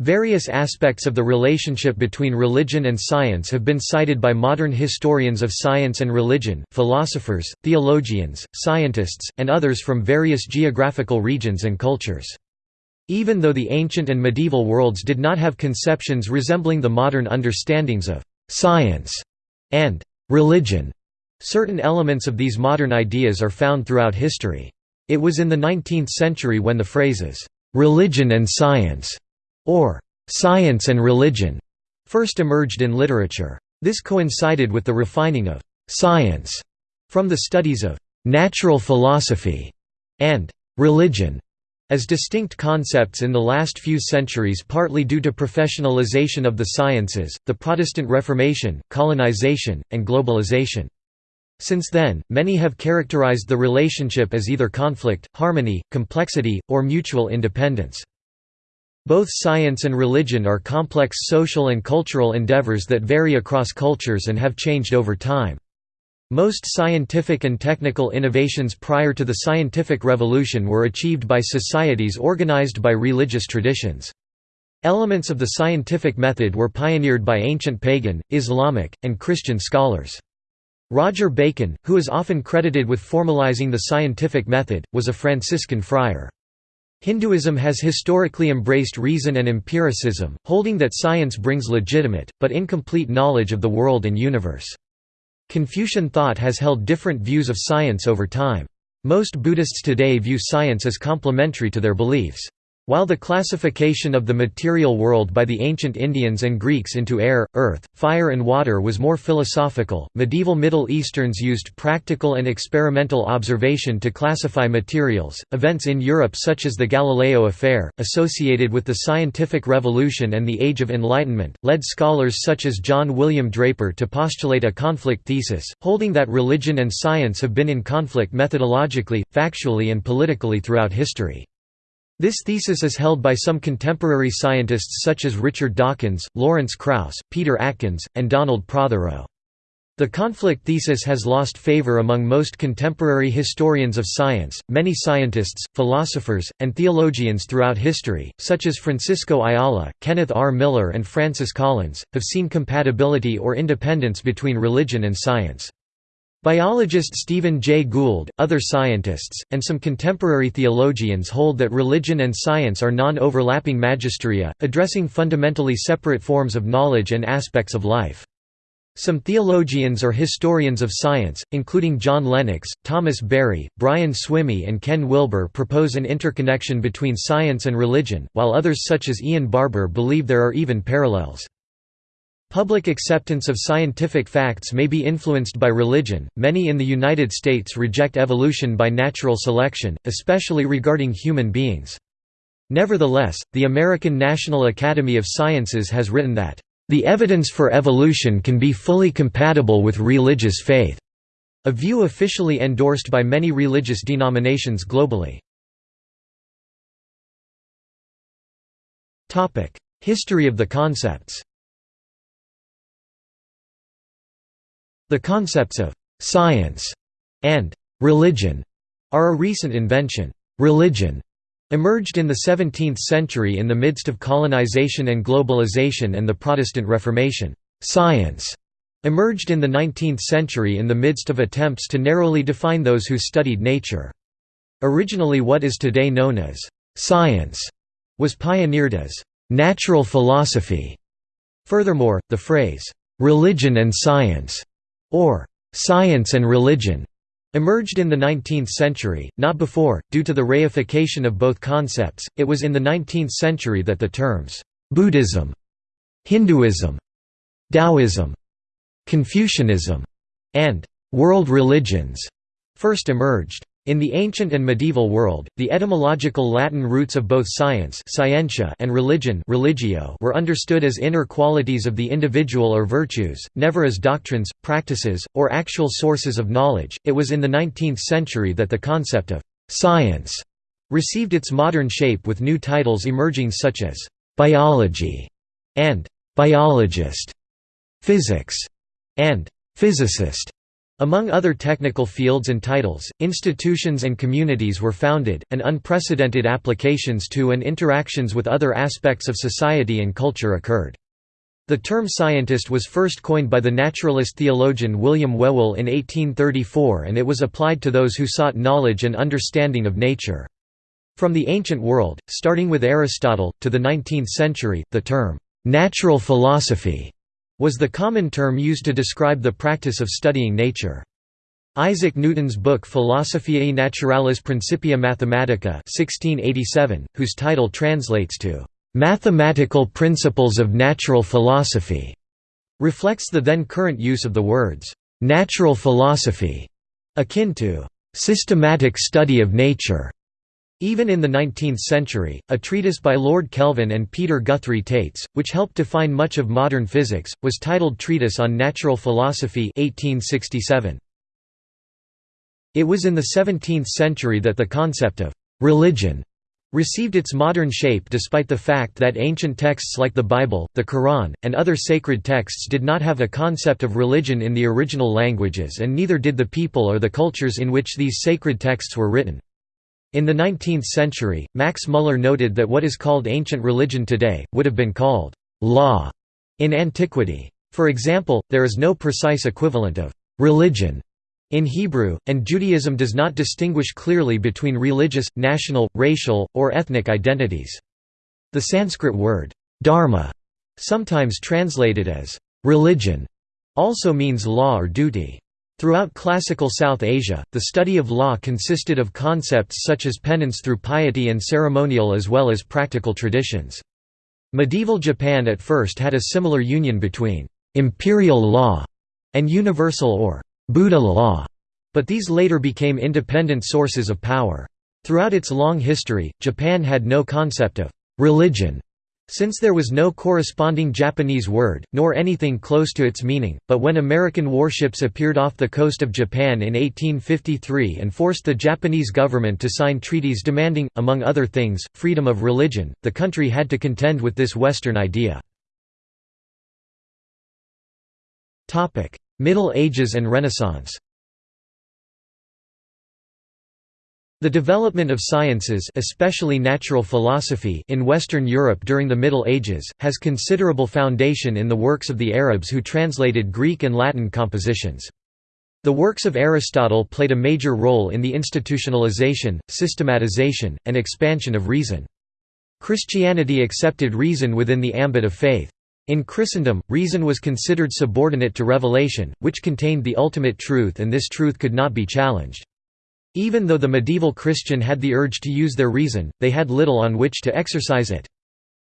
Various aspects of the relationship between religion and science have been cited by modern historians of science and religion, philosophers, theologians, scientists, and others from various geographical regions and cultures. Even though the ancient and medieval worlds did not have conceptions resembling the modern understandings of «science» and «religion», certain elements of these modern ideas are found throughout history. It was in the 19th century when the phrases «religion and science» or science and religion first emerged in literature. This coincided with the refining of science from the studies of natural philosophy and religion as distinct concepts in the last few centuries partly due to professionalization of the sciences, the Protestant Reformation, colonization, and globalization. Since then, many have characterized the relationship as either conflict, harmony, complexity, or mutual independence. Both science and religion are complex social and cultural endeavors that vary across cultures and have changed over time. Most scientific and technical innovations prior to the scientific revolution were achieved by societies organized by religious traditions. Elements of the scientific method were pioneered by ancient pagan, Islamic, and Christian scholars. Roger Bacon, who is often credited with formalizing the scientific method, was a Franciscan friar. Hinduism has historically embraced reason and empiricism, holding that science brings legitimate, but incomplete knowledge of the world and universe. Confucian thought has held different views of science over time. Most Buddhists today view science as complementary to their beliefs. While the classification of the material world by the ancient Indians and Greeks into air, earth, fire and water was more philosophical, medieval Middle Easterns used practical and experimental observation to classify materials. Events in Europe such as the Galileo affair, associated with the scientific revolution and the Age of Enlightenment, led scholars such as John William Draper to postulate a conflict thesis, holding that religion and science have been in conflict methodologically, factually and politically throughout history. This thesis is held by some contemporary scientists such as Richard Dawkins, Lawrence Krauss, Peter Atkins, and Donald Prothero. The conflict thesis has lost favor among most contemporary historians of science. Many scientists, philosophers, and theologians throughout history, such as Francisco Ayala, Kenneth R. Miller, and Francis Collins, have seen compatibility or independence between religion and science. Biologist Stephen Jay Gould, other scientists, and some contemporary theologians hold that religion and science are non-overlapping magisteria, addressing fundamentally separate forms of knowledge and aspects of life. Some theologians or historians of science, including John Lennox, Thomas Berry, Brian Swimme and Ken Wilber propose an interconnection between science and religion, while others such as Ian Barbour believe there are even parallels. Public acceptance of scientific facts may be influenced by religion. Many in the United States reject evolution by natural selection, especially regarding human beings. Nevertheless, the American National Academy of Sciences has written that, "...the evidence for evolution can be fully compatible with religious faith", a view officially endorsed by many religious denominations globally. History of the concepts The concepts of «science» and «religion» are a recent invention. Religion emerged in the 17th century in the midst of colonization and globalization and the Protestant Reformation. Science emerged in the 19th century in the midst of attempts to narrowly define those who studied nature. Originally what is today known as «science» was pioneered as «natural philosophy». Furthermore, the phrase «religion and science» or science and religion emerged in the 19th century, not before, due to the reification of both concepts. It was in the 19th century that the terms Buddhism, Hinduism, Taoism, Confucianism, and world religions first emerged. In the ancient and medieval world, the etymological Latin roots of both science scientia and religion religio were understood as inner qualities of the individual or virtues, never as doctrines, practices, or actual sources of knowledge. It was in the 19th century that the concept of science received its modern shape with new titles emerging such as biology and biologist, physics and physicist. Among other technical fields and titles, institutions and communities were founded, and unprecedented applications to and interactions with other aspects of society and culture occurred. The term scientist was first coined by the naturalist theologian William Whewell in 1834 and it was applied to those who sought knowledge and understanding of nature. From the ancient world, starting with Aristotle, to the 19th century, the term, "'natural philosophy' was the common term used to describe the practice of studying nature. Isaac Newton's book Philosophiae Naturalis Principia Mathematica 1687, whose title translates to "'Mathematical Principles of Natural Philosophy' reflects the then current use of the words "'natural philosophy' akin to "'systematic study of nature' Even in the 19th century, a treatise by Lord Kelvin and Peter Guthrie Taitz, which helped define much of modern physics, was titled Treatise on Natural Philosophy 1867. It was in the 17th century that the concept of «religion» received its modern shape despite the fact that ancient texts like the Bible, the Quran, and other sacred texts did not have a concept of religion in the original languages and neither did the people or the cultures in which these sacred texts were written. In the 19th century, Max Muller noted that what is called ancient religion today, would have been called «law» in antiquity. For example, there is no precise equivalent of «religion» In Hebrew, and Judaism does not distinguish clearly between religious, national, racial, or ethnic identities. The Sanskrit word, dharma, sometimes translated as religion, also means law or duty. Throughout classical South Asia, the study of law consisted of concepts such as penance through piety and ceremonial as well as practical traditions. Medieval Japan at first had a similar union between imperial law and universal or Buddha law, but these later became independent sources of power. Throughout its long history, Japan had no concept of religion, since there was no corresponding Japanese word, nor anything close to its meaning, but when American warships appeared off the coast of Japan in 1853 and forced the Japanese government to sign treaties demanding, among other things, freedom of religion, the country had to contend with this Western idea. Middle Ages and Renaissance The development of sciences especially natural philosophy in Western Europe during the Middle Ages, has considerable foundation in the works of the Arabs who translated Greek and Latin compositions. The works of Aristotle played a major role in the institutionalization, systematization, and expansion of reason. Christianity accepted reason within the ambit of faith. In Christendom, reason was considered subordinate to revelation, which contained the ultimate truth and this truth could not be challenged. Even though the medieval Christian had the urge to use their reason, they had little on which to exercise it.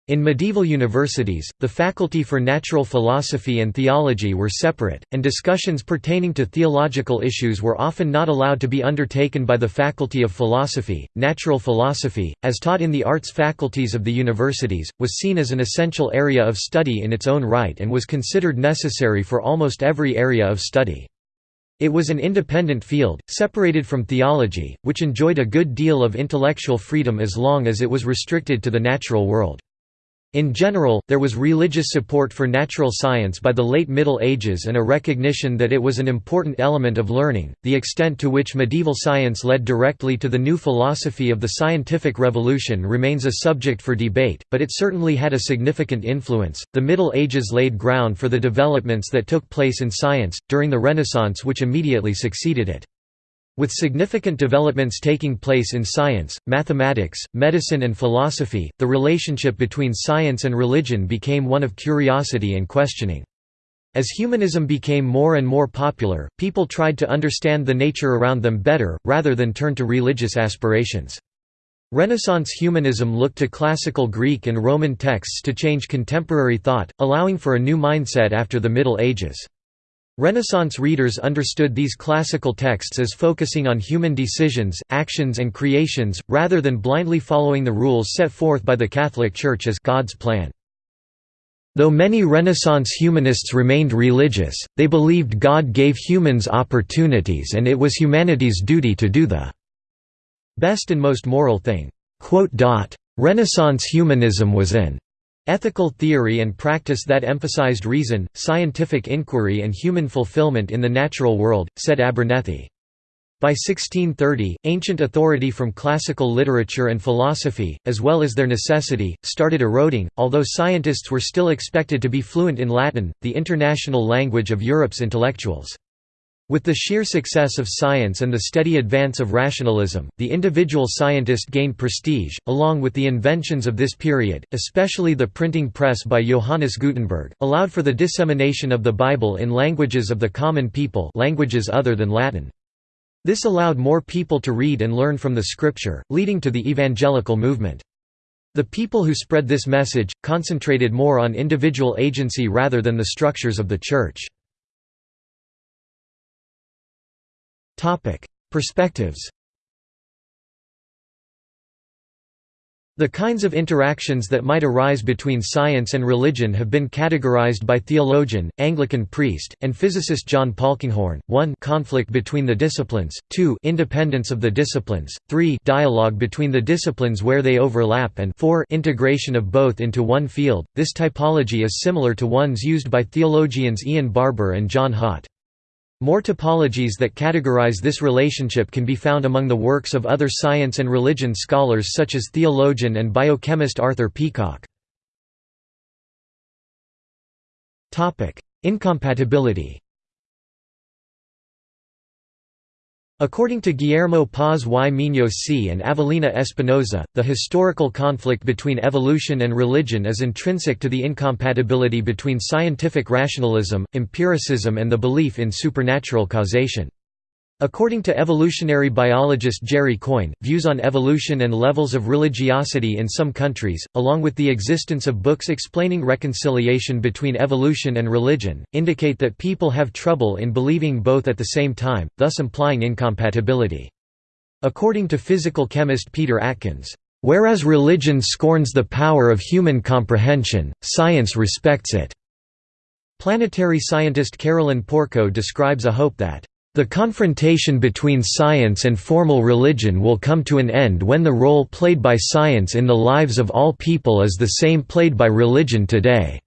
In medieval universities, the faculty for natural philosophy and theology were separate, and discussions pertaining to theological issues were often not allowed to be undertaken by the faculty of philosophy. Natural philosophy, as taught in the arts faculties of the universities, was seen as an essential area of study in its own right and was considered necessary for almost every area of study. It was an independent field, separated from theology, which enjoyed a good deal of intellectual freedom as long as it was restricted to the natural world. In general, there was religious support for natural science by the late Middle Ages and a recognition that it was an important element of learning. The extent to which medieval science led directly to the new philosophy of the scientific revolution remains a subject for debate, but it certainly had a significant influence. The Middle Ages laid ground for the developments that took place in science, during the Renaissance which immediately succeeded it. With significant developments taking place in science, mathematics, medicine and philosophy, the relationship between science and religion became one of curiosity and questioning. As humanism became more and more popular, people tried to understand the nature around them better, rather than turn to religious aspirations. Renaissance humanism looked to classical Greek and Roman texts to change contemporary thought, allowing for a new mindset after the Middle Ages. Renaissance readers understood these classical texts as focusing on human decisions, actions and creations, rather than blindly following the rules set forth by the Catholic Church as God's plan. Though many Renaissance humanists remained religious, they believed God gave humans opportunities and it was humanity's duty to do the best and most moral thing. Renaissance humanism was an Ethical theory and practice that emphasized reason, scientific inquiry and human fulfillment in the natural world, said Abernethy. By 1630, ancient authority from classical literature and philosophy, as well as their necessity, started eroding, although scientists were still expected to be fluent in Latin, the international language of Europe's intellectuals. With the sheer success of science and the steady advance of rationalism, the individual scientist gained prestige, along with the inventions of this period, especially the printing press by Johannes Gutenberg, allowed for the dissemination of the Bible in languages of the common people languages other than Latin. This allowed more people to read and learn from the scripture, leading to the evangelical movement. The people who spread this message, concentrated more on individual agency rather than the structures of the Church. Perspectives The kinds of interactions that might arise between science and religion have been categorized by theologian, Anglican priest, and physicist John Polkinghorne. 1 conflict between the disciplines, 2 independence of the disciplines, 3 dialogue between the disciplines where they overlap and 4 integration of both into one field. This typology is similar to ones used by theologians Ian Barbour and John Haught. More topologies that categorize this relationship can be found among the works of other science and religion scholars such as theologian and biochemist Arthur Peacocke. Incompatibility According to Guillermo Paz y Muñoz C. and Avelina Espinosa, the historical conflict between evolution and religion is intrinsic to the incompatibility between scientific rationalism, empiricism and the belief in supernatural causation. According to evolutionary biologist Jerry Coyne, views on evolution and levels of religiosity in some countries, along with the existence of books explaining reconciliation between evolution and religion, indicate that people have trouble in believing both at the same time, thus implying incompatibility. According to physical chemist Peter Atkins, "...whereas religion scorns the power of human comprehension, science respects it." Planetary scientist Carolyn Porco describes a hope that the confrontation between science and formal religion will come to an end when the role played by science in the lives of all people is the same played by religion today.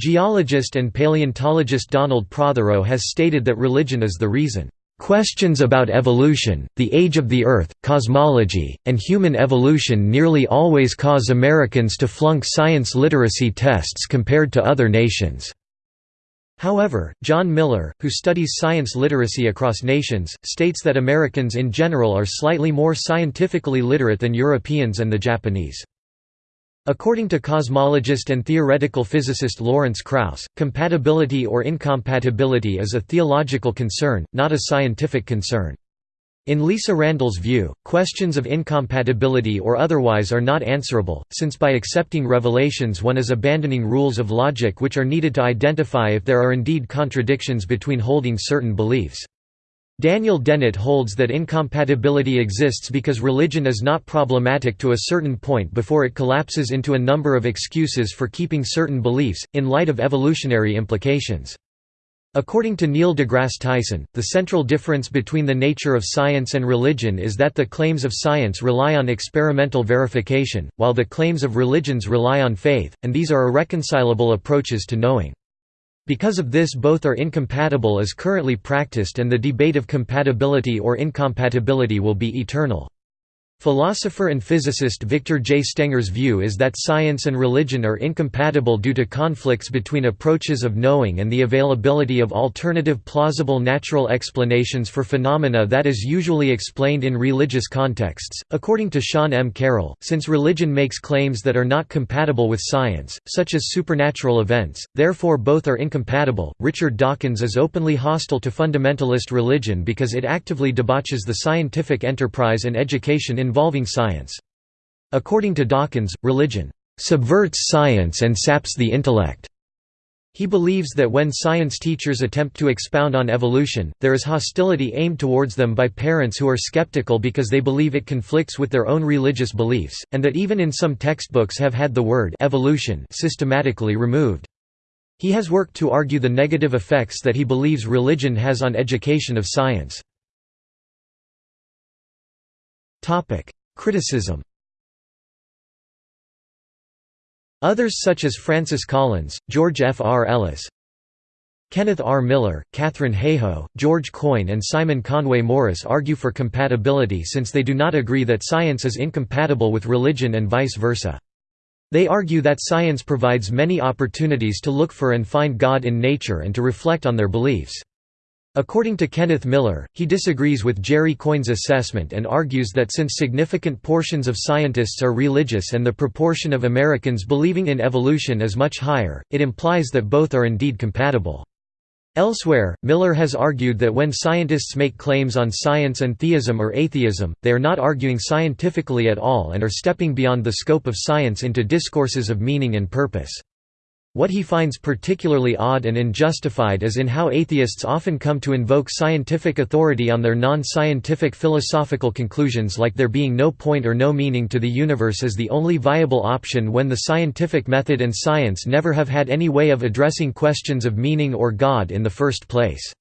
Geologist and paleontologist Donald Prothero has stated that religion is the reason. Questions about evolution, the age of the Earth, cosmology, and human evolution nearly always cause Americans to flunk science literacy tests compared to other nations. However, John Miller, who studies science literacy across nations, states that Americans in general are slightly more scientifically literate than Europeans and the Japanese. According to cosmologist and theoretical physicist Lawrence Krauss, compatibility or incompatibility is a theological concern, not a scientific concern. In Lisa Randall's view, questions of incompatibility or otherwise are not answerable, since by accepting revelations one is abandoning rules of logic which are needed to identify if there are indeed contradictions between holding certain beliefs. Daniel Dennett holds that incompatibility exists because religion is not problematic to a certain point before it collapses into a number of excuses for keeping certain beliefs, in light of evolutionary implications. According to Neil deGrasse Tyson, the central difference between the nature of science and religion is that the claims of science rely on experimental verification, while the claims of religions rely on faith, and these are irreconcilable approaches to knowing. Because of this both are incompatible as currently practiced and the debate of compatibility or incompatibility will be eternal. Philosopher and physicist Victor J. Stenger's view is that science and religion are incompatible due to conflicts between approaches of knowing and the availability of alternative plausible natural explanations for phenomena that is usually explained in religious contexts. According to Sean M. Carroll, since religion makes claims that are not compatible with science, such as supernatural events, therefore both are incompatible. Richard Dawkins is openly hostile to fundamentalist religion because it actively debauches the scientific enterprise and education in involving science. According to Dawkins, religion subverts science and saps the intellect. He believes that when science teachers attempt to expound on evolution, there is hostility aimed towards them by parents who are skeptical because they believe it conflicts with their own religious beliefs, and that even in some textbooks have had the word evolution systematically removed. He has worked to argue the negative effects that he believes religion has on education of science. Topic: Criticism. Others such as Francis Collins, George F. R. Ellis, Kenneth R. Miller, Katharine Hayhoe, George Coyne and Simon Conway Morris argue for compatibility since they do not agree that science is incompatible with religion and vice versa. They argue that science provides many opportunities to look for and find God in nature and to reflect on their beliefs. According to Kenneth Miller, he disagrees with Jerry Coyne's assessment and argues that since significant portions of scientists are religious and the proportion of Americans believing in evolution is much higher, it implies that both are indeed compatible. Elsewhere, Miller has argued that when scientists make claims on science and theism or atheism, they are not arguing scientifically at all and are stepping beyond the scope of science into discourses of meaning and purpose. What he finds particularly odd and unjustified is in how atheists often come to invoke scientific authority on their non-scientific philosophical conclusions like there being no point or no meaning to the universe as the only viable option when the scientific method and science never have had any way of addressing questions of meaning or God in the first place.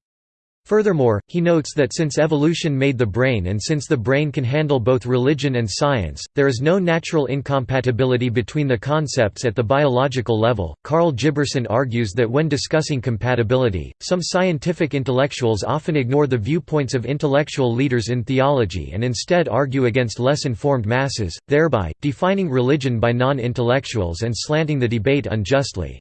Furthermore, he notes that since evolution made the brain and since the brain can handle both religion and science, there is no natural incompatibility between the concepts at the biological level. Karl Giberson argues that when discussing compatibility, some scientific intellectuals often ignore the viewpoints of intellectual leaders in theology and instead argue against less informed masses, thereby, defining religion by non intellectuals and slanting the debate unjustly.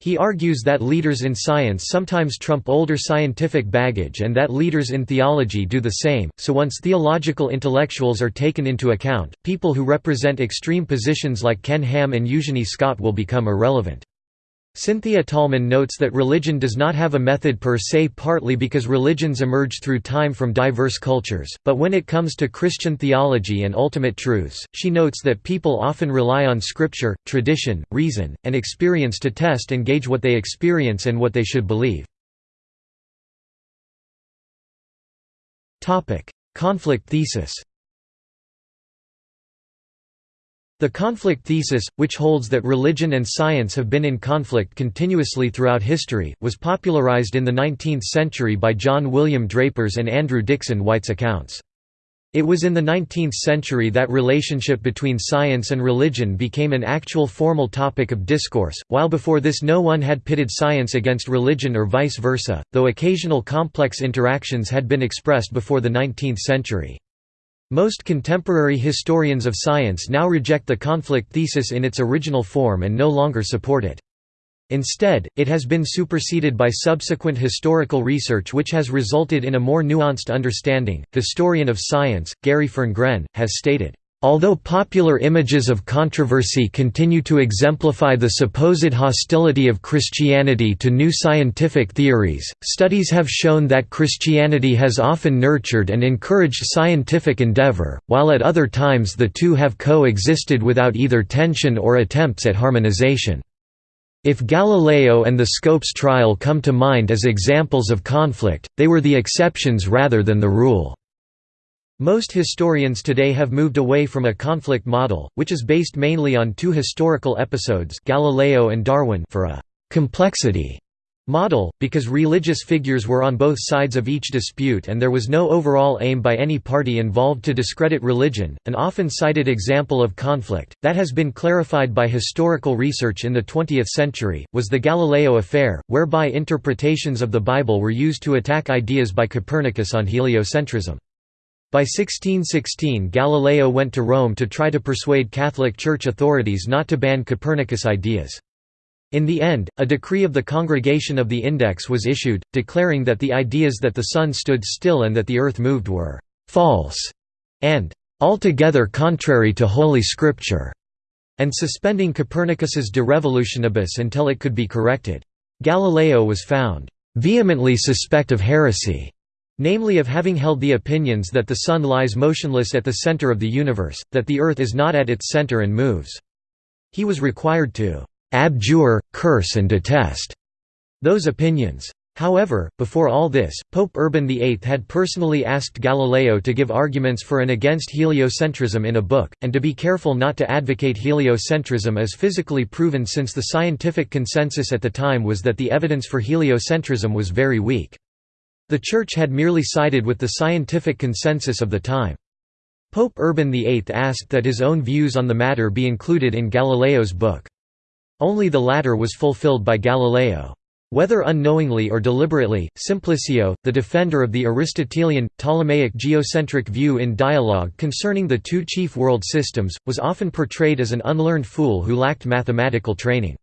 He argues that leaders in science sometimes trump older scientific baggage and that leaders in theology do the same, so once theological intellectuals are taken into account, people who represent extreme positions like Ken Ham and Eugenie Scott will become irrelevant. Cynthia Tolman notes that religion does not have a method per se partly because religions emerge through time from diverse cultures, but when it comes to Christian theology and ultimate truths, she notes that people often rely on scripture, tradition, reason, and experience to test and gauge what they experience and what they should believe. Conflict thesis The conflict thesis, which holds that religion and science have been in conflict continuously throughout history, was popularized in the 19th century by John William Draper's and Andrew Dickson White's accounts. It was in the 19th century that relationship between science and religion became an actual formal topic of discourse, while before this no one had pitted science against religion or vice versa, though occasional complex interactions had been expressed before the 19th century. Most contemporary historians of science now reject the conflict thesis in its original form and no longer support it. Instead, it has been superseded by subsequent historical research which has resulted in a more nuanced understanding. The historian of science, Gary Ferngren, has stated, Although popular images of controversy continue to exemplify the supposed hostility of Christianity to new scientific theories, studies have shown that Christianity has often nurtured and encouraged scientific endeavor, while at other times the two have coexisted without either tension or attempts at harmonization. If Galileo and the Scopes trial come to mind as examples of conflict, they were the exceptions rather than the rule. Most historians today have moved away from a conflict model, which is based mainly on two historical episodes Galileo and Darwin for a «complexity» model, because religious figures were on both sides of each dispute and there was no overall aim by any party involved to discredit religion. An often cited example of conflict, that has been clarified by historical research in the 20th century, was the Galileo affair, whereby interpretations of the Bible were used to attack ideas by Copernicus on heliocentrism. By 1616 Galileo went to Rome to try to persuade Catholic Church authorities not to ban Copernicus ideas. In the end, a decree of the Congregation of the Index was issued, declaring that the ideas that the sun stood still and that the earth moved were «false» and «altogether contrary to Holy Scripture», and suspending Copernicus's De Revolutionibus until it could be corrected. Galileo was found «vehemently suspect of heresy» namely of having held the opinions that the Sun lies motionless at the center of the universe, that the Earth is not at its center and moves. He was required to «abjure, curse and detest» those opinions. However, before all this, Pope Urban VIII had personally asked Galileo to give arguments for and against heliocentrism in a book, and to be careful not to advocate heliocentrism as physically proven since the scientific consensus at the time was that the evidence for heliocentrism was very weak. The Church had merely sided with the scientific consensus of the time. Pope Urban VIII asked that his own views on the matter be included in Galileo's book. Only the latter was fulfilled by Galileo. Whether unknowingly or deliberately, Simplicio, the defender of the Aristotelian, Ptolemaic geocentric view in dialogue concerning the two chief world systems, was often portrayed as an unlearned fool who lacked mathematical training.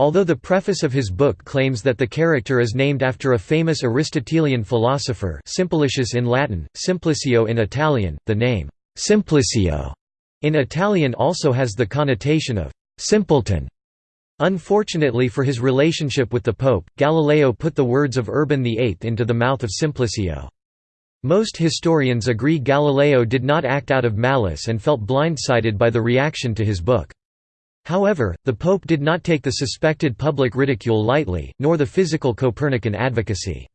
Although the preface of his book claims that the character is named after a famous Aristotelian philosopher Simplicius in Latin, Simplicio in Italian, the name «Simplicio» in Italian also has the connotation of «simpleton». Unfortunately for his relationship with the Pope, Galileo put the words of Urban VIII into the mouth of Simplicio. Most historians agree Galileo did not act out of malice and felt blindsided by the reaction to his book. However, the Pope did not take the suspected public ridicule lightly, nor the physical Copernican advocacy.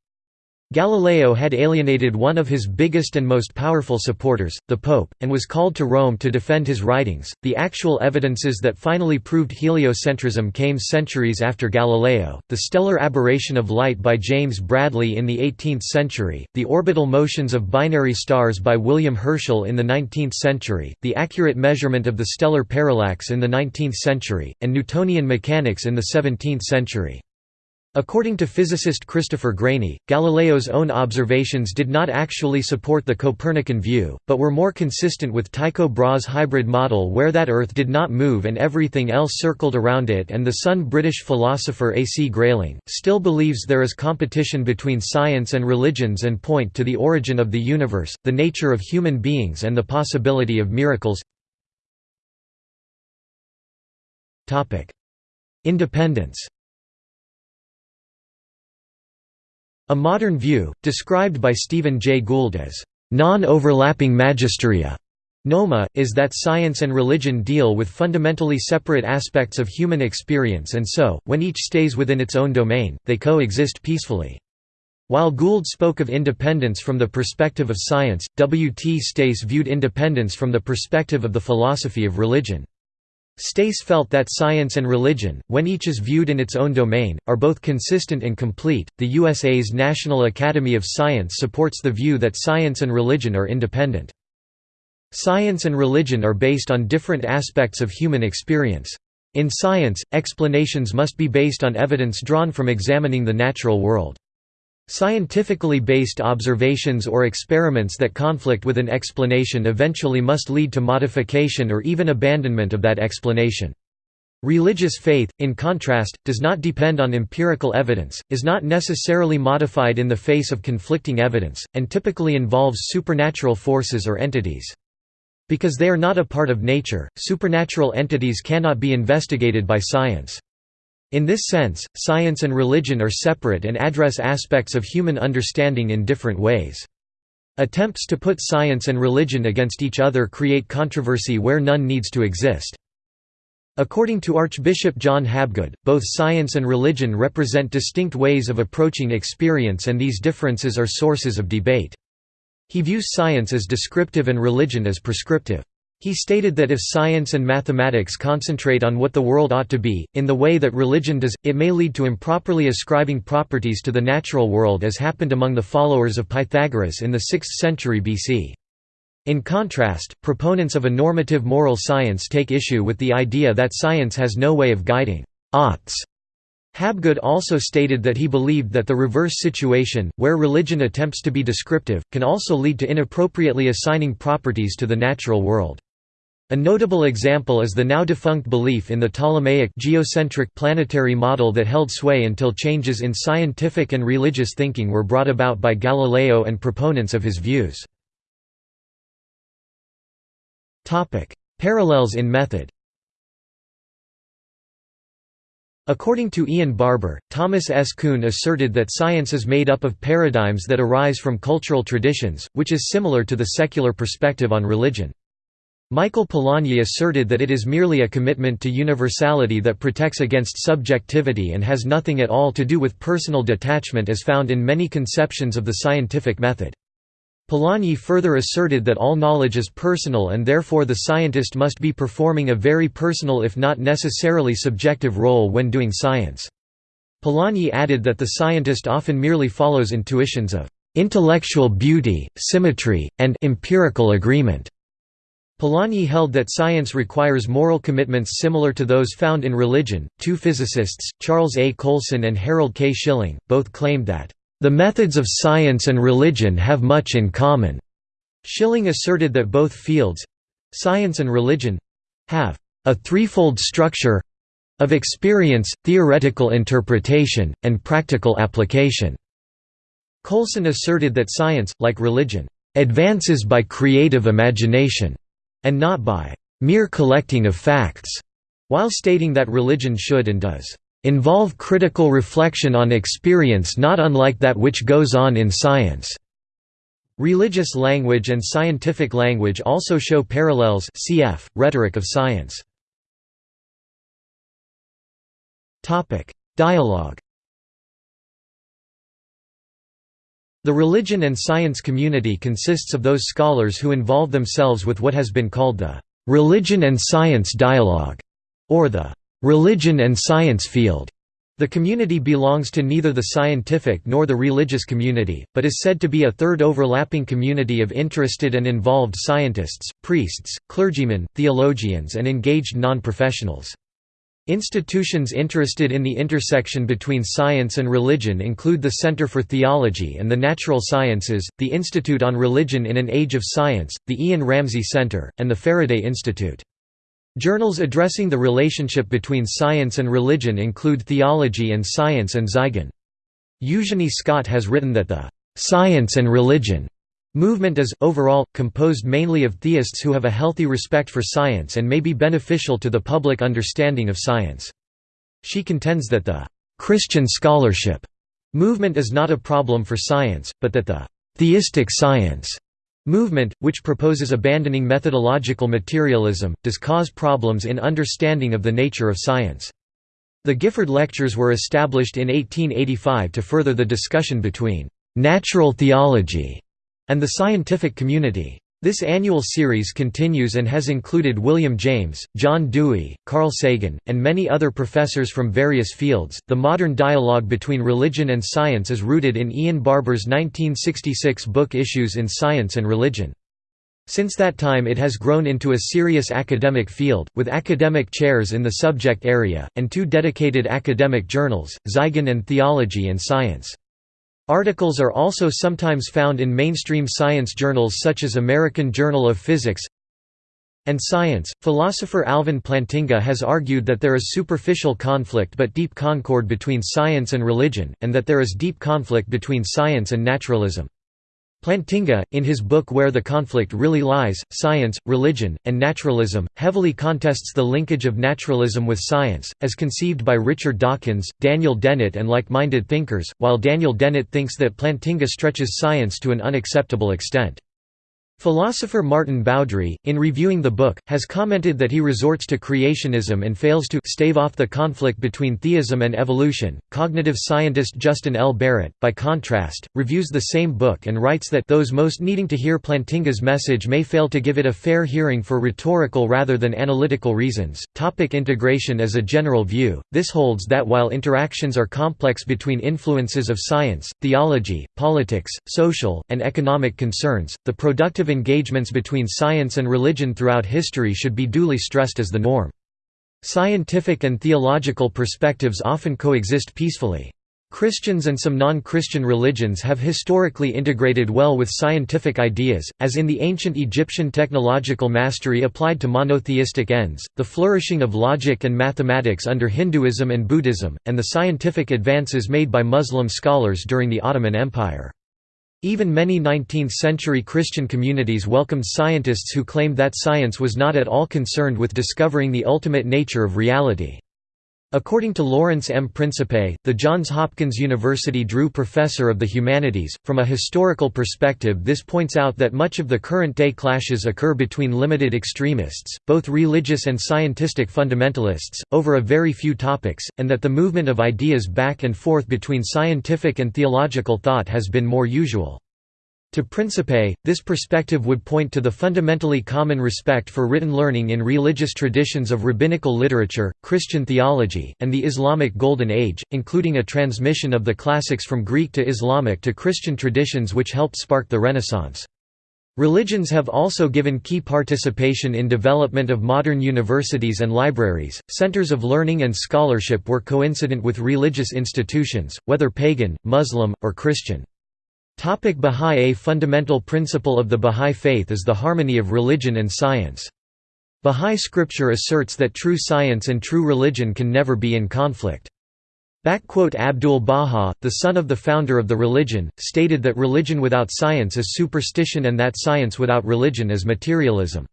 Galileo had alienated one of his biggest and most powerful supporters, the Pope, and was called to Rome to defend his writings. The actual evidences that finally proved heliocentrism came centuries after Galileo the stellar aberration of light by James Bradley in the 18th century, the orbital motions of binary stars by William Herschel in the 19th century, the accurate measurement of the stellar parallax in the 19th century, and Newtonian mechanics in the 17th century. According to physicist Christopher Graney, Galileo's own observations did not actually support the Copernican view, but were more consistent with Tycho Brahe's hybrid model where that Earth did not move and everything else circled around it and the Sun. British philosopher A. C. Grayling, still believes there is competition between science and religions and point to the origin of the universe, the nature of human beings and the possibility of miracles Independence A modern view, described by Stephen Jay Gould as non-overlapping magisteria, Noma, is that science and religion deal with fundamentally separate aspects of human experience and so, when each stays within its own domain, they coexist peacefully. While Gould spoke of independence from the perspective of science, W. T. Stace viewed independence from the perspective of the philosophy of religion. Stace felt that science and religion, when each is viewed in its own domain, are both consistent and complete. The USA's National Academy of Science supports the view that science and religion are independent. Science and religion are based on different aspects of human experience. In science, explanations must be based on evidence drawn from examining the natural world. Scientifically based observations or experiments that conflict with an explanation eventually must lead to modification or even abandonment of that explanation. Religious faith, in contrast, does not depend on empirical evidence, is not necessarily modified in the face of conflicting evidence, and typically involves supernatural forces or entities. Because they are not a part of nature, supernatural entities cannot be investigated by science. In this sense, science and religion are separate and address aspects of human understanding in different ways. Attempts to put science and religion against each other create controversy where none needs to exist. According to Archbishop John Habgood, both science and religion represent distinct ways of approaching experience and these differences are sources of debate. He views science as descriptive and religion as prescriptive. He stated that if science and mathematics concentrate on what the world ought to be, in the way that religion does, it may lead to improperly ascribing properties to the natural world as happened among the followers of Pythagoras in the 6th century BC. In contrast, proponents of a normative moral science take issue with the idea that science has no way of guiding oughts. Habgood also stated that he believed that the reverse situation, where religion attempts to be descriptive, can also lead to inappropriately assigning properties to the natural world. A notable example is the now defunct belief in the Ptolemaic geocentric planetary model that held sway until changes in scientific and religious thinking were brought about by Galileo and proponents of his views. Parallels in method According to Ian Barbour, Thomas S. Kuhn asserted that science is made up of paradigms that arise from cultural traditions, which is similar to the secular perspective on religion. Michael Polanyi asserted that it is merely a commitment to universality that protects against subjectivity and has nothing at all to do with personal detachment as found in many conceptions of the scientific method. Polanyi further asserted that all knowledge is personal and therefore the scientist must be performing a very personal if not necessarily subjective role when doing science. Polanyi added that the scientist often merely follows intuitions of intellectual beauty, symmetry, and empirical agreement. Polanyi held that science requires moral commitments similar to those found in religion. Two physicists, Charles A. Coulson and Harold K. Schilling, both claimed that, the methods of science and religion have much in common. Schilling asserted that both fields science and religion have a threefold structure of experience, theoretical interpretation, and practical application. Colson asserted that science, like religion, advances by creative imagination and not by mere collecting of facts, while stating that religion should and does involve critical reflection on experience not unlike that which goes on in science. Religious language and scientific language also show parallels cf. Rhetoric of Science. Dialogue The religion and science community consists of those scholars who involve themselves with what has been called the «religion and science dialogue» or the «religion and science field». The community belongs to neither the scientific nor the religious community, but is said to be a third overlapping community of interested and involved scientists, priests, clergymen, theologians and engaged non-professionals. Institutions interested in the intersection between science and religion include the Center for Theology and the Natural Sciences, the Institute on Religion in an Age of Science, the Ian Ramsey Center, and the Faraday Institute. Journals addressing the relationship between science and religion include Theology and Science and Zygon. Eugenie Scott has written that the "'Science and Religion' Movement is, overall, composed mainly of theists who have a healthy respect for science and may be beneficial to the public understanding of science. She contends that the «Christian scholarship» movement is not a problem for science, but that the «theistic science» movement, which proposes abandoning methodological materialism, does cause problems in understanding of the nature of science. The Gifford Lectures were established in 1885 to further the discussion between «natural theology» and the scientific community. This annual series continues and has included William James, John Dewey, Carl Sagan, and many other professors from various fields. The modern dialogue between religion and science is rooted in Ian Barbour's 1966 book Issues in Science and Religion. Since that time it has grown into a serious academic field, with academic chairs in the subject area, and two dedicated academic journals, Zygon and Theology and Science. Articles are also sometimes found in mainstream science journals such as American Journal of Physics and Science. Philosopher Alvin Plantinga has argued that there is superficial conflict but deep concord between science and religion, and that there is deep conflict between science and naturalism. Plantinga, in his book Where the Conflict Really Lies, Science, Religion, and Naturalism, heavily contests the linkage of naturalism with science, as conceived by Richard Dawkins, Daniel Dennett and like-minded thinkers, while Daniel Dennett thinks that Plantinga stretches science to an unacceptable extent. Philosopher Maarten Boudry, in reviewing the book, has commented that he resorts to creationism and fails to stave off the conflict between theism and evolution. Cognitive scientist Justin L. Barrett, by contrast, reviews the same book and writes that those most needing to hear Plantinga's message may fail to give it a fair hearing for rhetorical rather than analytical reasons. Topic integration As a general view, this holds that while interactions are complex between influences of science, theology, politics, social, and economic concerns, the productive engagements between science and religion throughout history should be duly stressed as the norm. Scientific and theological perspectives often coexist peacefully. Christians and some non-Christian religions have historically integrated well with scientific ideas, as in the ancient Egyptian technological mastery applied to monotheistic ends, the flourishing of logic and mathematics under Hinduism and Buddhism, and the scientific advances made by Muslim scholars during the Ottoman Empire. Even many 19th-century Christian communities welcomed scientists who claimed that science was not at all concerned with discovering the ultimate nature of reality. According to Lawrence M. Principe, the Johns Hopkins University Drew Professor of the Humanities, from a historical perspective this points out that much of the current-day clashes occur between limited extremists, both religious and scientific fundamentalists, over a very few topics, and that the movement of ideas back and forth between scientific and theological thought has been more usual. To Principe, this perspective would point to the fundamentally common respect for written learning in religious traditions of rabbinical literature, Christian theology, and the Islamic Golden Age, including a transmission of the classics from Greek to Islamic to Christian traditions which helped spark the Renaissance. Religions have also given key participation in development of modern universities and libraries. Centers of learning and scholarship were coincident with religious institutions, whether pagan, Muslim, or Christian. Bahá'í A fundamental principle of the Bahá'í Faith is the harmony of religion and science. Bahá'í scripture asserts that true science and true religion can never be in conflict. Abdul-Baha, the son of the founder of the religion, stated that religion without science is superstition and that science without religion is materialism.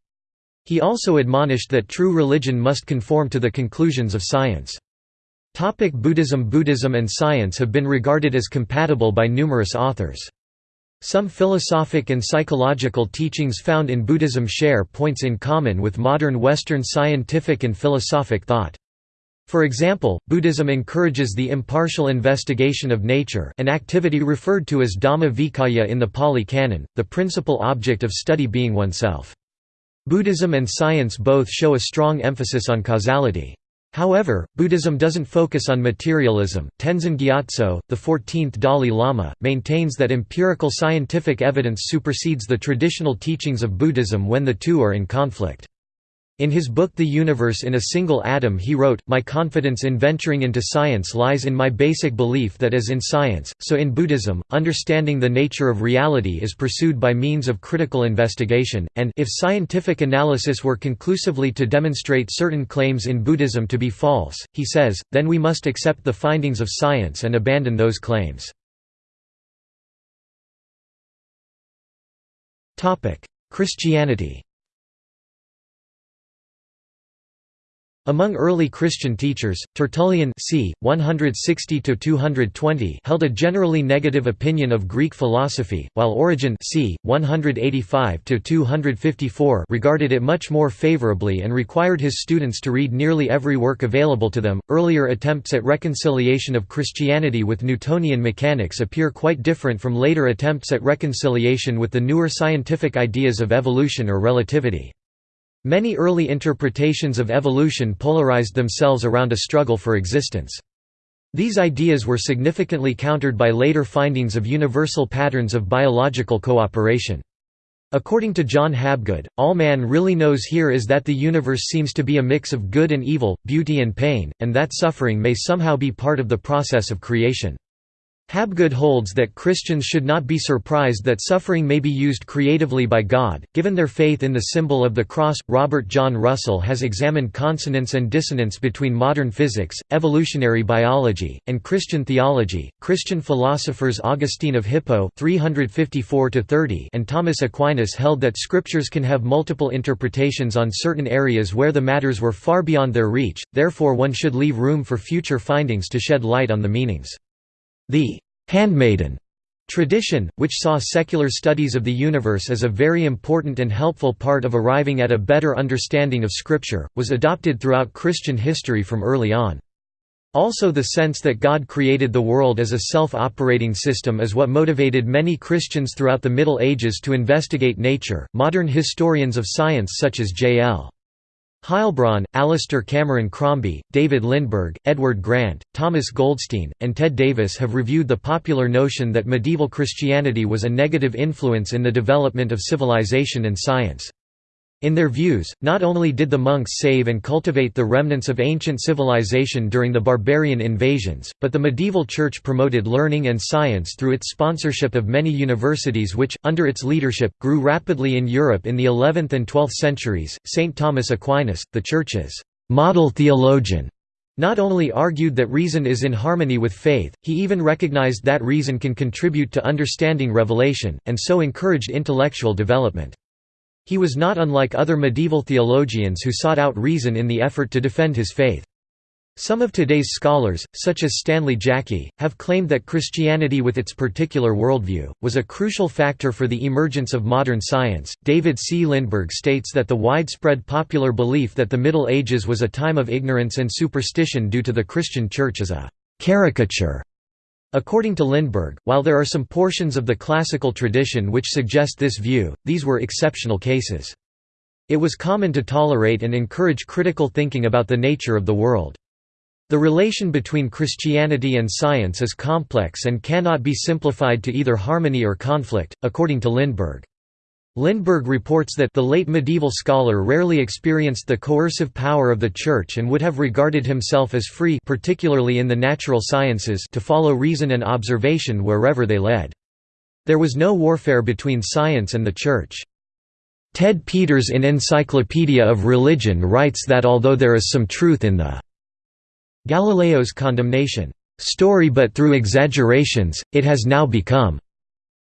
He also admonished that true religion must conform to the conclusions of science. Topic Buddhism Buddhism and science have been regarded as compatible by numerous authors. Some philosophic and psychological teachings found in Buddhism share points in common with modern Western scientific and philosophic thought. For example, Buddhism encourages the impartial investigation of nature an activity referred to as Dhamma Vicaya in the Pali Canon, the principal object of study being oneself. Buddhism and science both show a strong emphasis on causality. However, Buddhism doesn't focus on materialism. Tenzin Gyatso, the 14th Dalai Lama, maintains that empirical scientific evidence supersedes the traditional teachings of Buddhism when the two are in conflict. In his book The Universe in a Single Atom he wrote, My confidence in venturing into science lies in my basic belief that as in science, so in Buddhism, understanding the nature of reality is pursued by means of critical investigation, and if scientific analysis were conclusively to demonstrate certain claims in Buddhism to be false, he says, then we must accept the findings of science and abandon those claims. Christianity Among early Christian teachers, Tertullian c. 160 held a generally negative opinion of Greek philosophy, while Origen c. 185 regarded it much more favorably and required his students to read nearly every work available to them. Earlier attempts at reconciliation of Christianity with Newtonian mechanics appear quite different from later attempts at reconciliation with the newer scientific ideas of evolution or relativity. Many early interpretations of evolution polarized themselves around a struggle for existence. These ideas were significantly countered by later findings of universal patterns of biological cooperation. According to John Habgood, all man really knows here is that the universe seems to be a mix of good and evil, beauty and pain, and that suffering may somehow be part of the process of creation. Habgood holds that Christians should not be surprised that suffering may be used creatively by God, given their faith in the symbol of the cross. Robert John Russell has examined consonance and dissonance between modern physics, evolutionary biology, and Christian theology. Christian philosophers Augustine of Hippo (354–30) and Thomas Aquinas held that scriptures can have multiple interpretations on certain areas where the matters were far beyond their reach. Therefore, one should leave room for future findings to shed light on the meanings. The «handmaiden» tradition, which saw secular studies of the universe as a very important and helpful part of arriving at a better understanding of Scripture, was adopted throughout Christian history from early on. Also the sense that God created the world as a self-operating system is what motivated many Christians throughout the Middle Ages to investigate nature. Modern historians of science such as J.L. Heilbron, Alistair Cameron Crombie, David Lindberg, Edward Grant, Thomas Goldstein, and Ted Davis have reviewed the popular notion that medieval Christianity was a negative influence in the development of civilization and science. In their views, not only did the monks save and cultivate the remnants of ancient civilization during the barbarian invasions, but the medieval church promoted learning and science through its sponsorship of many universities which, under its leadership, grew rapidly in Europe in the 11th and 12th centuries. St. Thomas Aquinas, the Church's model theologian, not only argued that reason is in harmony with faith, he even recognized that reason can contribute to understanding revelation, and so encouraged intellectual development. He was not unlike other medieval theologians who sought out reason in the effort to defend his faith. Some of today's scholars, such as Stanley Jaki, have claimed that Christianity with its particular worldview, was a crucial factor for the emergence of modern science. David C. Lindberg states that the widespread popular belief that the Middle Ages was a time of ignorance and superstition due to the Christian Church is a caricature According to Lindberg, while there are some portions of the classical tradition which suggest this view, these were exceptional cases. It was common to tolerate and encourage critical thinking about the nature of the world. The relation between Christianity and science is complex and cannot be simplified to either harmony or conflict, according to Lindberg. Lindberg reports that the late medieval scholar rarely experienced the coercive power of the Church and would have regarded himself as free particularly in the natural sciences to follow reason and observation wherever they led. There was no warfare between science and the Church. Ted Peters in Encyclopedia of Religion writes that although there is some truth in the Galileo's condemnation story but through exaggerations, it has now become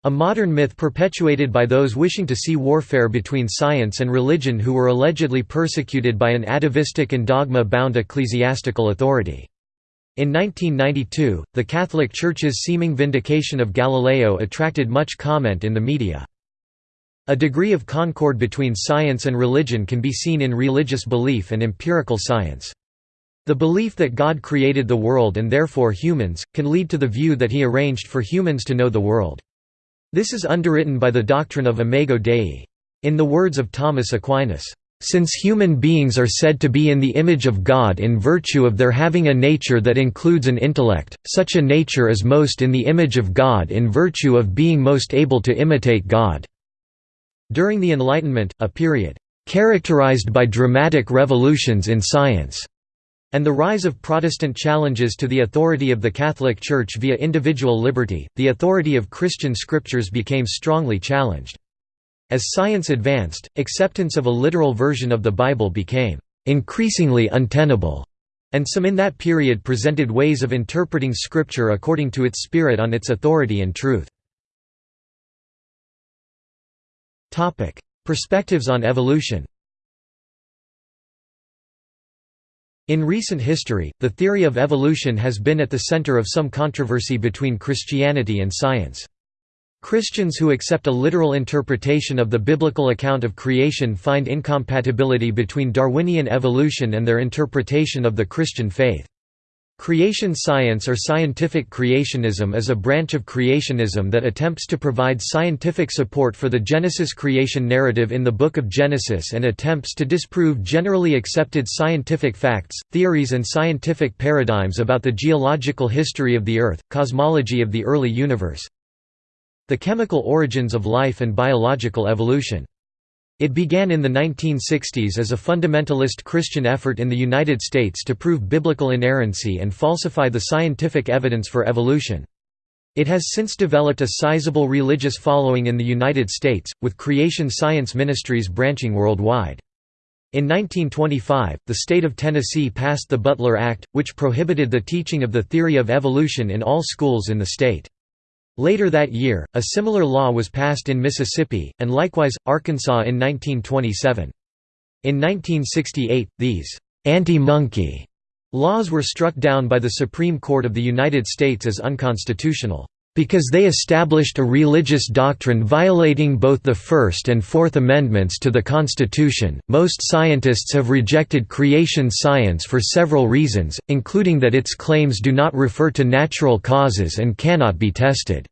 a modern myth perpetuated by those wishing to see warfare between science and religion who were allegedly persecuted by an atavistic and dogma-bound ecclesiastical authority. In 1992, the Catholic Church's seeming vindication of Galileo attracted much comment in the media. A degree of concord between science and religion can be seen in religious belief and empirical science. The belief that God created the world and therefore humans, can lead to the view that he arranged for humans to know the world. This is underwritten by the doctrine of imago Dei. In the words of Thomas Aquinas, "...since human beings are said to be in the image of God in virtue of their having a nature that includes an intellect, such a nature is most in the image of God in virtue of being most able to imitate God." During the Enlightenment, a period, "...characterized by dramatic revolutions in science." And the rise of Protestant challenges to the authority of the Catholic Church via individual liberty, the authority of Christian scriptures became strongly challenged. As science advanced, acceptance of a literal version of the Bible became increasingly untenable, and some in that period presented ways of interpreting Scripture according to its spirit on its authority and truth. Perspectives on evolution In recent history, the theory of evolution has been at the center of some controversy between Christianity and science. Christians who accept a literal interpretation of the biblical account of creation find incompatibility between Darwinian evolution and their interpretation of the Christian faith. Creation science or scientific creationism is a branch of creationism that attempts to provide scientific support for the Genesis creation narrative in the Book of Genesis and attempts to disprove generally accepted scientific facts, theories and scientific paradigms about the geological history of the Earth, cosmology of the early universe, the chemical origins of life and biological evolution. It began in the 1960s as a fundamentalist Christian effort in the United States to prove biblical inerrancy and falsify the scientific evidence for evolution. It has since developed a sizable religious following in the United States, with creation science ministries branching worldwide. In 1925, the state of Tennessee passed the Butler Act, which prohibited the teaching of the theory of evolution in all schools in the state. Later that year, a similar law was passed in Mississippi, and likewise, Arkansas in 1927. In 1968, these «anti-monkey» laws were struck down by the Supreme Court of the United States as unconstitutional, "...because they established a religious doctrine violating both the First and Fourth Amendments to the Constitution." Most scientists have rejected creation science for several reasons, including that its claims do not refer to natural causes and cannot be tested.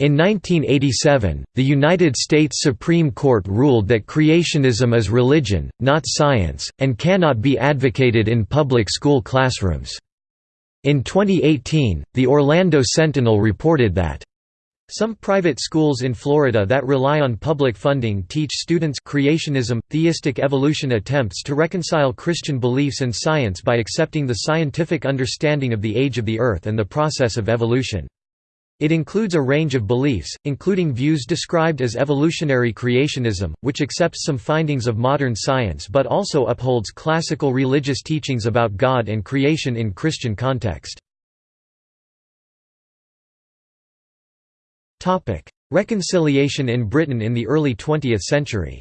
In 1987, the United States Supreme Court ruled that creationism is religion, not science, and cannot be advocated in public school classrooms. In 2018, the Orlando Sentinel reported that some private schools in Florida that rely on public funding teach students creationism, theistic evolution attempts to reconcile Christian beliefs and science by accepting the scientific understanding of the age of the Earth and the process of evolution. It includes a range of beliefs, including views described as evolutionary creationism, which accepts some findings of modern science but also upholds classical religious teachings about God and creation in Christian context. Reconciliation in Britain in the early 20th century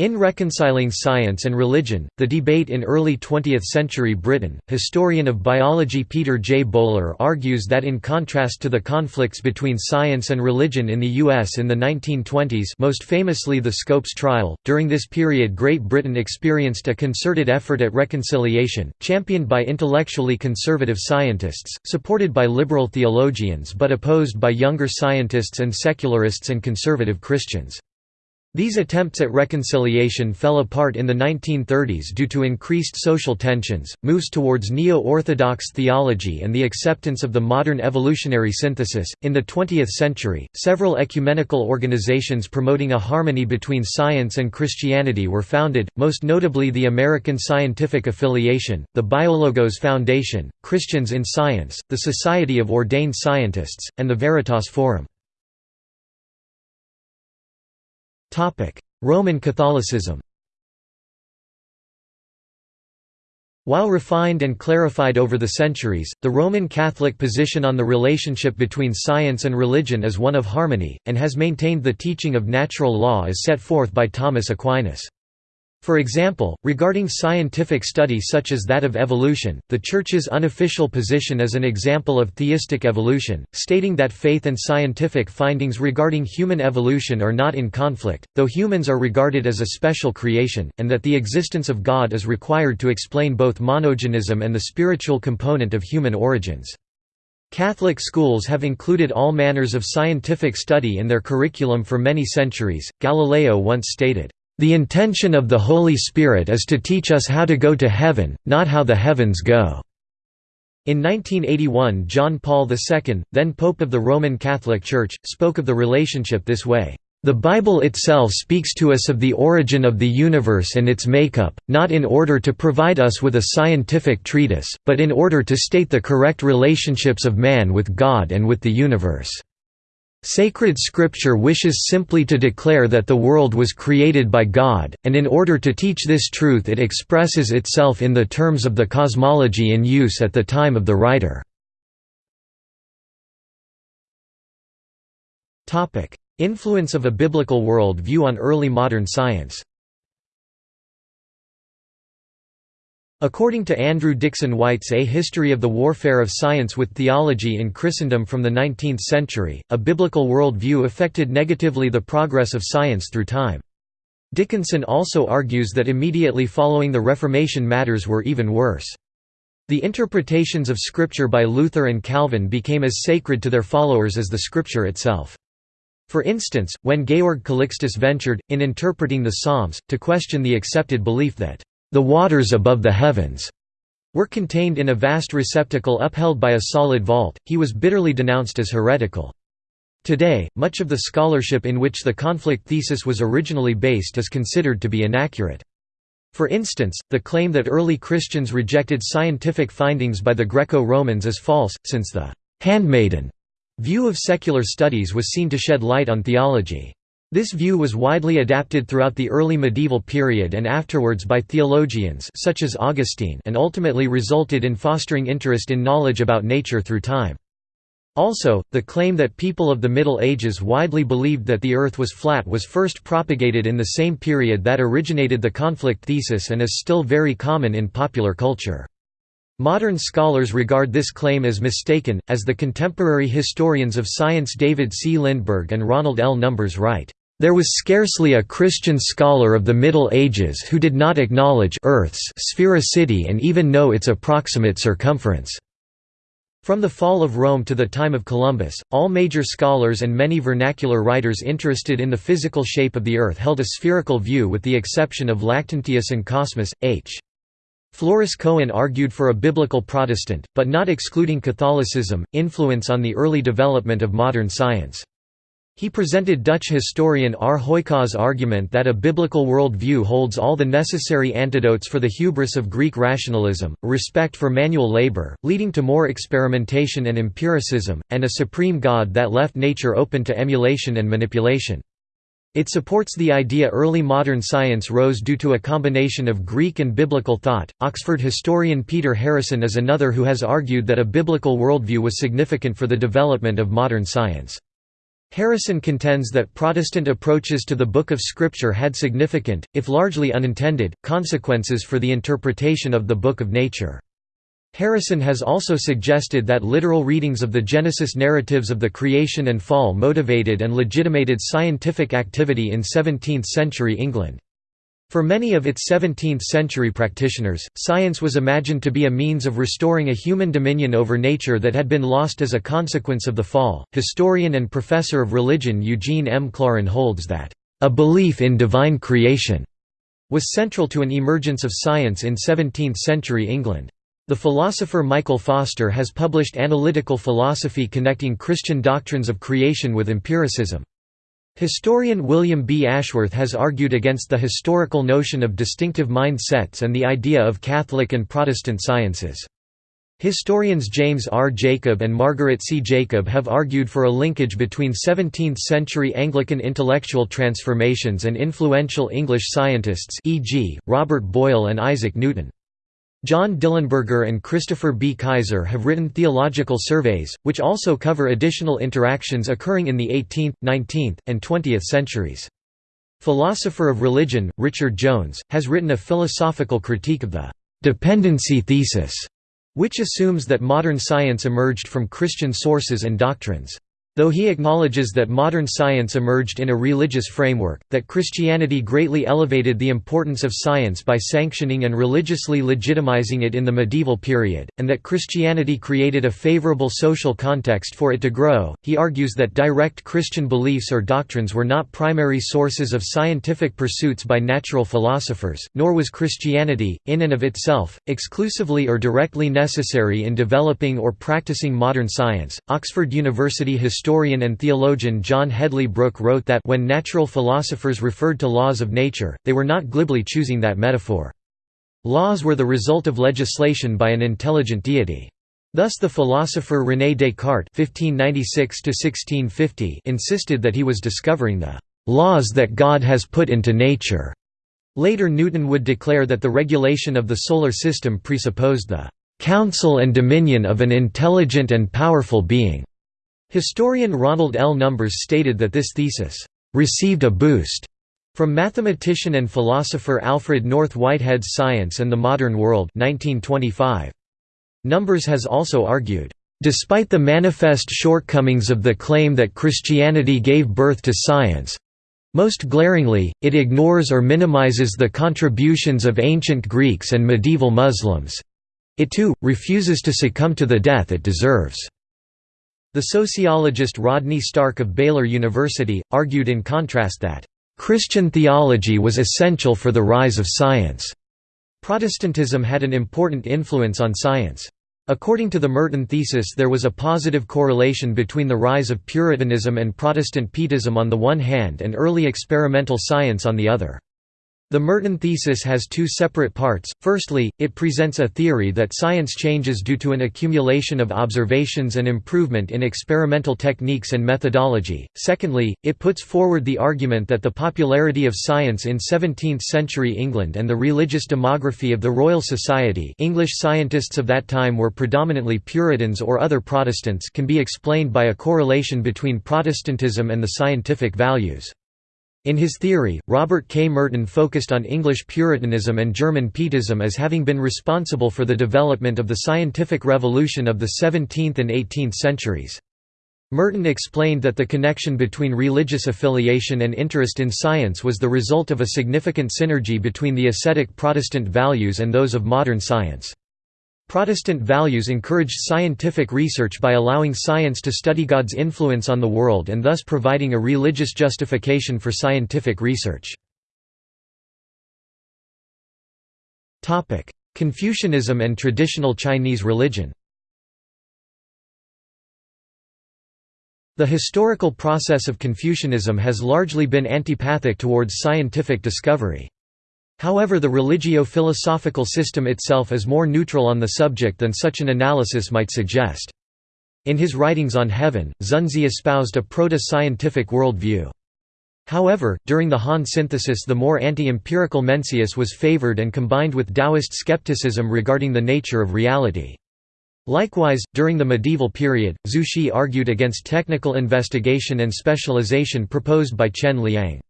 In Reconciling Science and Religion, The Debate in Early Twentieth-Century Britain, historian of biology Peter J. Bowler argues that in contrast to the conflicts between science and religion in the U.S. in the 1920s most famously the Scopes trial, during this period Great Britain experienced a concerted effort at reconciliation, championed by intellectually conservative scientists, supported by liberal theologians but opposed by younger scientists and secularists and conservative Christians. These attempts at reconciliation fell apart in the 1930s due to increased social tensions, moves towards neo-orthodox theology and the acceptance of the modern evolutionary synthesis. In the 20th century, several ecumenical organizations promoting a harmony between science and Christianity were founded, most notably the American Scientific Affiliation, the Biologos Foundation, Christians in Science, the Society of Ordained Scientists, and the Veritas Forum. Roman Catholicism While refined and clarified over the centuries, the Roman Catholic position on the relationship between science and religion is one of harmony, and has maintained the teaching of natural law as set forth by Thomas Aquinas. For example, regarding scientific study such as that of evolution, the Church's unofficial position is an example of theistic evolution, stating that faith and scientific findings regarding human evolution are not in conflict, though humans are regarded as a special creation, and that the existence of God is required to explain both monogenism and the spiritual component of human origins. Catholic schools have included all manners of scientific study in their curriculum for many centuries. Galileo once stated, the intention of the Holy Spirit is to teach us how to go to heaven, not how the heavens go." In 1981 John Paul II, then Pope of the Roman Catholic Church, spoke of the relationship this way, "...the Bible itself speaks to us of the origin of the universe and its makeup, not in order to provide us with a scientific treatise, but in order to state the correct relationships of man with God and with the universe." Sacred scripture wishes simply to declare that the world was created by God, and in order to teach this truth it expresses itself in the terms of the cosmology in use at the time of the writer. Influence of a biblical world view on early modern science According to Andrew Dickson White's A History of the Warfare of Science with Theology in Christendom from the 19th century, a biblical world view affected negatively the progress of science through time. Dickinson also argues that immediately following the Reformation matters were even worse. The interpretations of Scripture by Luther and Calvin became as sacred to their followers as the Scripture itself. For instance, when Georg Calixtus ventured, in interpreting the Psalms, to question the accepted belief that the waters above the heavens were contained in a vast receptacle upheld by a solid vault, he was bitterly denounced as heretical. Today, much of the scholarship in which the conflict thesis was originally based is considered to be inaccurate. For instance, the claim that early Christians rejected scientific findings by the Greco-Romans is false, since the «handmaiden» view of secular studies was seen to shed light on theology. This view was widely adapted throughout the early medieval period and afterwards by theologians such as Augustine and ultimately resulted in fostering interest in knowledge about nature through time. Also, the claim that people of the Middle Ages widely believed that the Earth was flat was first propagated in the same period that originated the conflict thesis and is still very common in popular culture. Modern scholars regard this claim as mistaken, as the contemporary historians of science David C. Lindberg and Ronald L. Numbers write. There was scarcely a Christian scholar of the Middle Ages who did not acknowledge Earth's sphericity and even know its approximate circumference. From the fall of Rome to the time of Columbus, all major scholars and many vernacular writers interested in the physical shape of the Earth held a spherical view with the exception of Lactantius and Cosmas. H. Floris Cohen argued for a biblical Protestant, but not excluding Catholicism, influence on the early development of modern science. He presented Dutch historian R. Hooykaas' argument that a biblical world view holds all the necessary antidotes for the hubris of Greek rationalism, respect for manual labor, leading to more experimentation and empiricism, and a supreme God that left nature open to emulation and manipulation. It supports the idea early modern science rose due to a combination of Greek and biblical thought. Oxford historian Peter Harrison is another who has argued that a biblical worldview was significant for the development of modern science. Harrison contends that Protestant approaches to the Book of Scripture had significant, if largely unintended, consequences for the interpretation of the Book of Nature. Harrison has also suggested that literal readings of the Genesis narratives of the creation and fall motivated and legitimated scientific activity in 17th-century England. For many of its 17th-century practitioners, science was imagined to be a means of restoring a human dominion over nature that had been lost as a consequence of the fall. Historian and professor of religion Eugene M. Klaaren holds that a belief in divine creation, was central to an emergence of science in 17th-century England. The philosopher Michael Foster has published analytical philosophy connecting Christian doctrines of creation with empiricism. Historian William B. Ashworth has argued against the historical notion of distinctive mind sets and the idea of Catholic and Protestant sciences. Historians James R. Jacob and Margaret C. Jacob have argued for a linkage between 17th-century Anglican intellectual transformations and influential English scientists e.g., Robert Boyle and Isaac Newton. John Dillenberger and Christopher B. Kaiser have written theological surveys, which also cover additional interactions occurring in the 18th, 19th, and 20th centuries. Philosopher of religion, Richard Jones, has written a philosophical critique of the «dependency thesis», which assumes that modern science emerged from Christian sources and doctrines. Though he acknowledges that modern science emerged in a religious framework, that Christianity greatly elevated the importance of science by sanctioning and religiously legitimizing it in the medieval period, and that Christianity created a favorable social context for it to grow, he argues that direct Christian beliefs or doctrines were not primary sources of scientific pursuits by natural philosophers, nor was Christianity, in and of itself, exclusively or directly necessary in developing or practicing modern science. Oxford University historian and theologian John Hedley Brooke wrote that when natural philosophers referred to laws of nature, they were not glibly choosing that metaphor. Laws were the result of legislation by an intelligent deity. Thus the philosopher René Descartes (1596–1650) insisted that he was discovering the laws that God has put into nature. Later Newton would declare that the regulation of the solar system presupposed the counsel and dominion of an intelligent and powerful being. Historian Ronald L. Numbers stated that this thesis received a boost from mathematician and philosopher Alfred North Whitehead's Science and the Modern World 1925. Numbers has also argued, "...despite the manifest shortcomings of the claim that Christianity gave birth to science, most glaringly, it ignores or minimizes the contributions of ancient Greeks and medieval Muslims. It too, refuses to succumb to the death it deserves." The sociologist Rodney Stark of Baylor University, argued in contrast that, "...Christian theology was essential for the rise of science." Protestantism had an important influence on science. According to the Merton thesis there was a positive correlation between the rise of Puritanism and Protestant Pietism on the one hand and early experimental science on the other. The Merton thesis has two separate parts. Firstly, it presents a theory that science changes due to an accumulation of observations and improvement in experimental techniques and methodology. Secondly, it puts forward the argument that the popularity of science in 17th-century England and the religious demography of the Royal Society English scientists of that time were predominantly Puritans or other Protestants can be explained by a correlation between Protestantism and the scientific values. In his theory, Robert K. Merton focused on English Puritanism and German Pietism as having been responsible for the development of the scientific revolution of the 17th and 18th centuries. Merton explained that the connection between religious affiliation and interest in science was the result of a significant synergy between the ascetic Protestant values and those of modern science. Protestant values encouraged scientific research by allowing science to study God's influence on the world and thus providing a religious justification for scientific research. Confucianism and traditional Chinese religion The historical process of Confucianism has largely been antipathic towards scientific discovery. However the religio-philosophical system itself is more neutral on the subject than such an analysis might suggest. In his writings on heaven, Xunzi espoused a proto-scientific worldview. However, during the Han synthesis the more anti-empirical Mencius was favored and combined with Taoist skepticism regarding the nature of reality. Likewise, during the medieval period, Zhu Xi argued against technical investigation and specialization proposed by Chen Liang.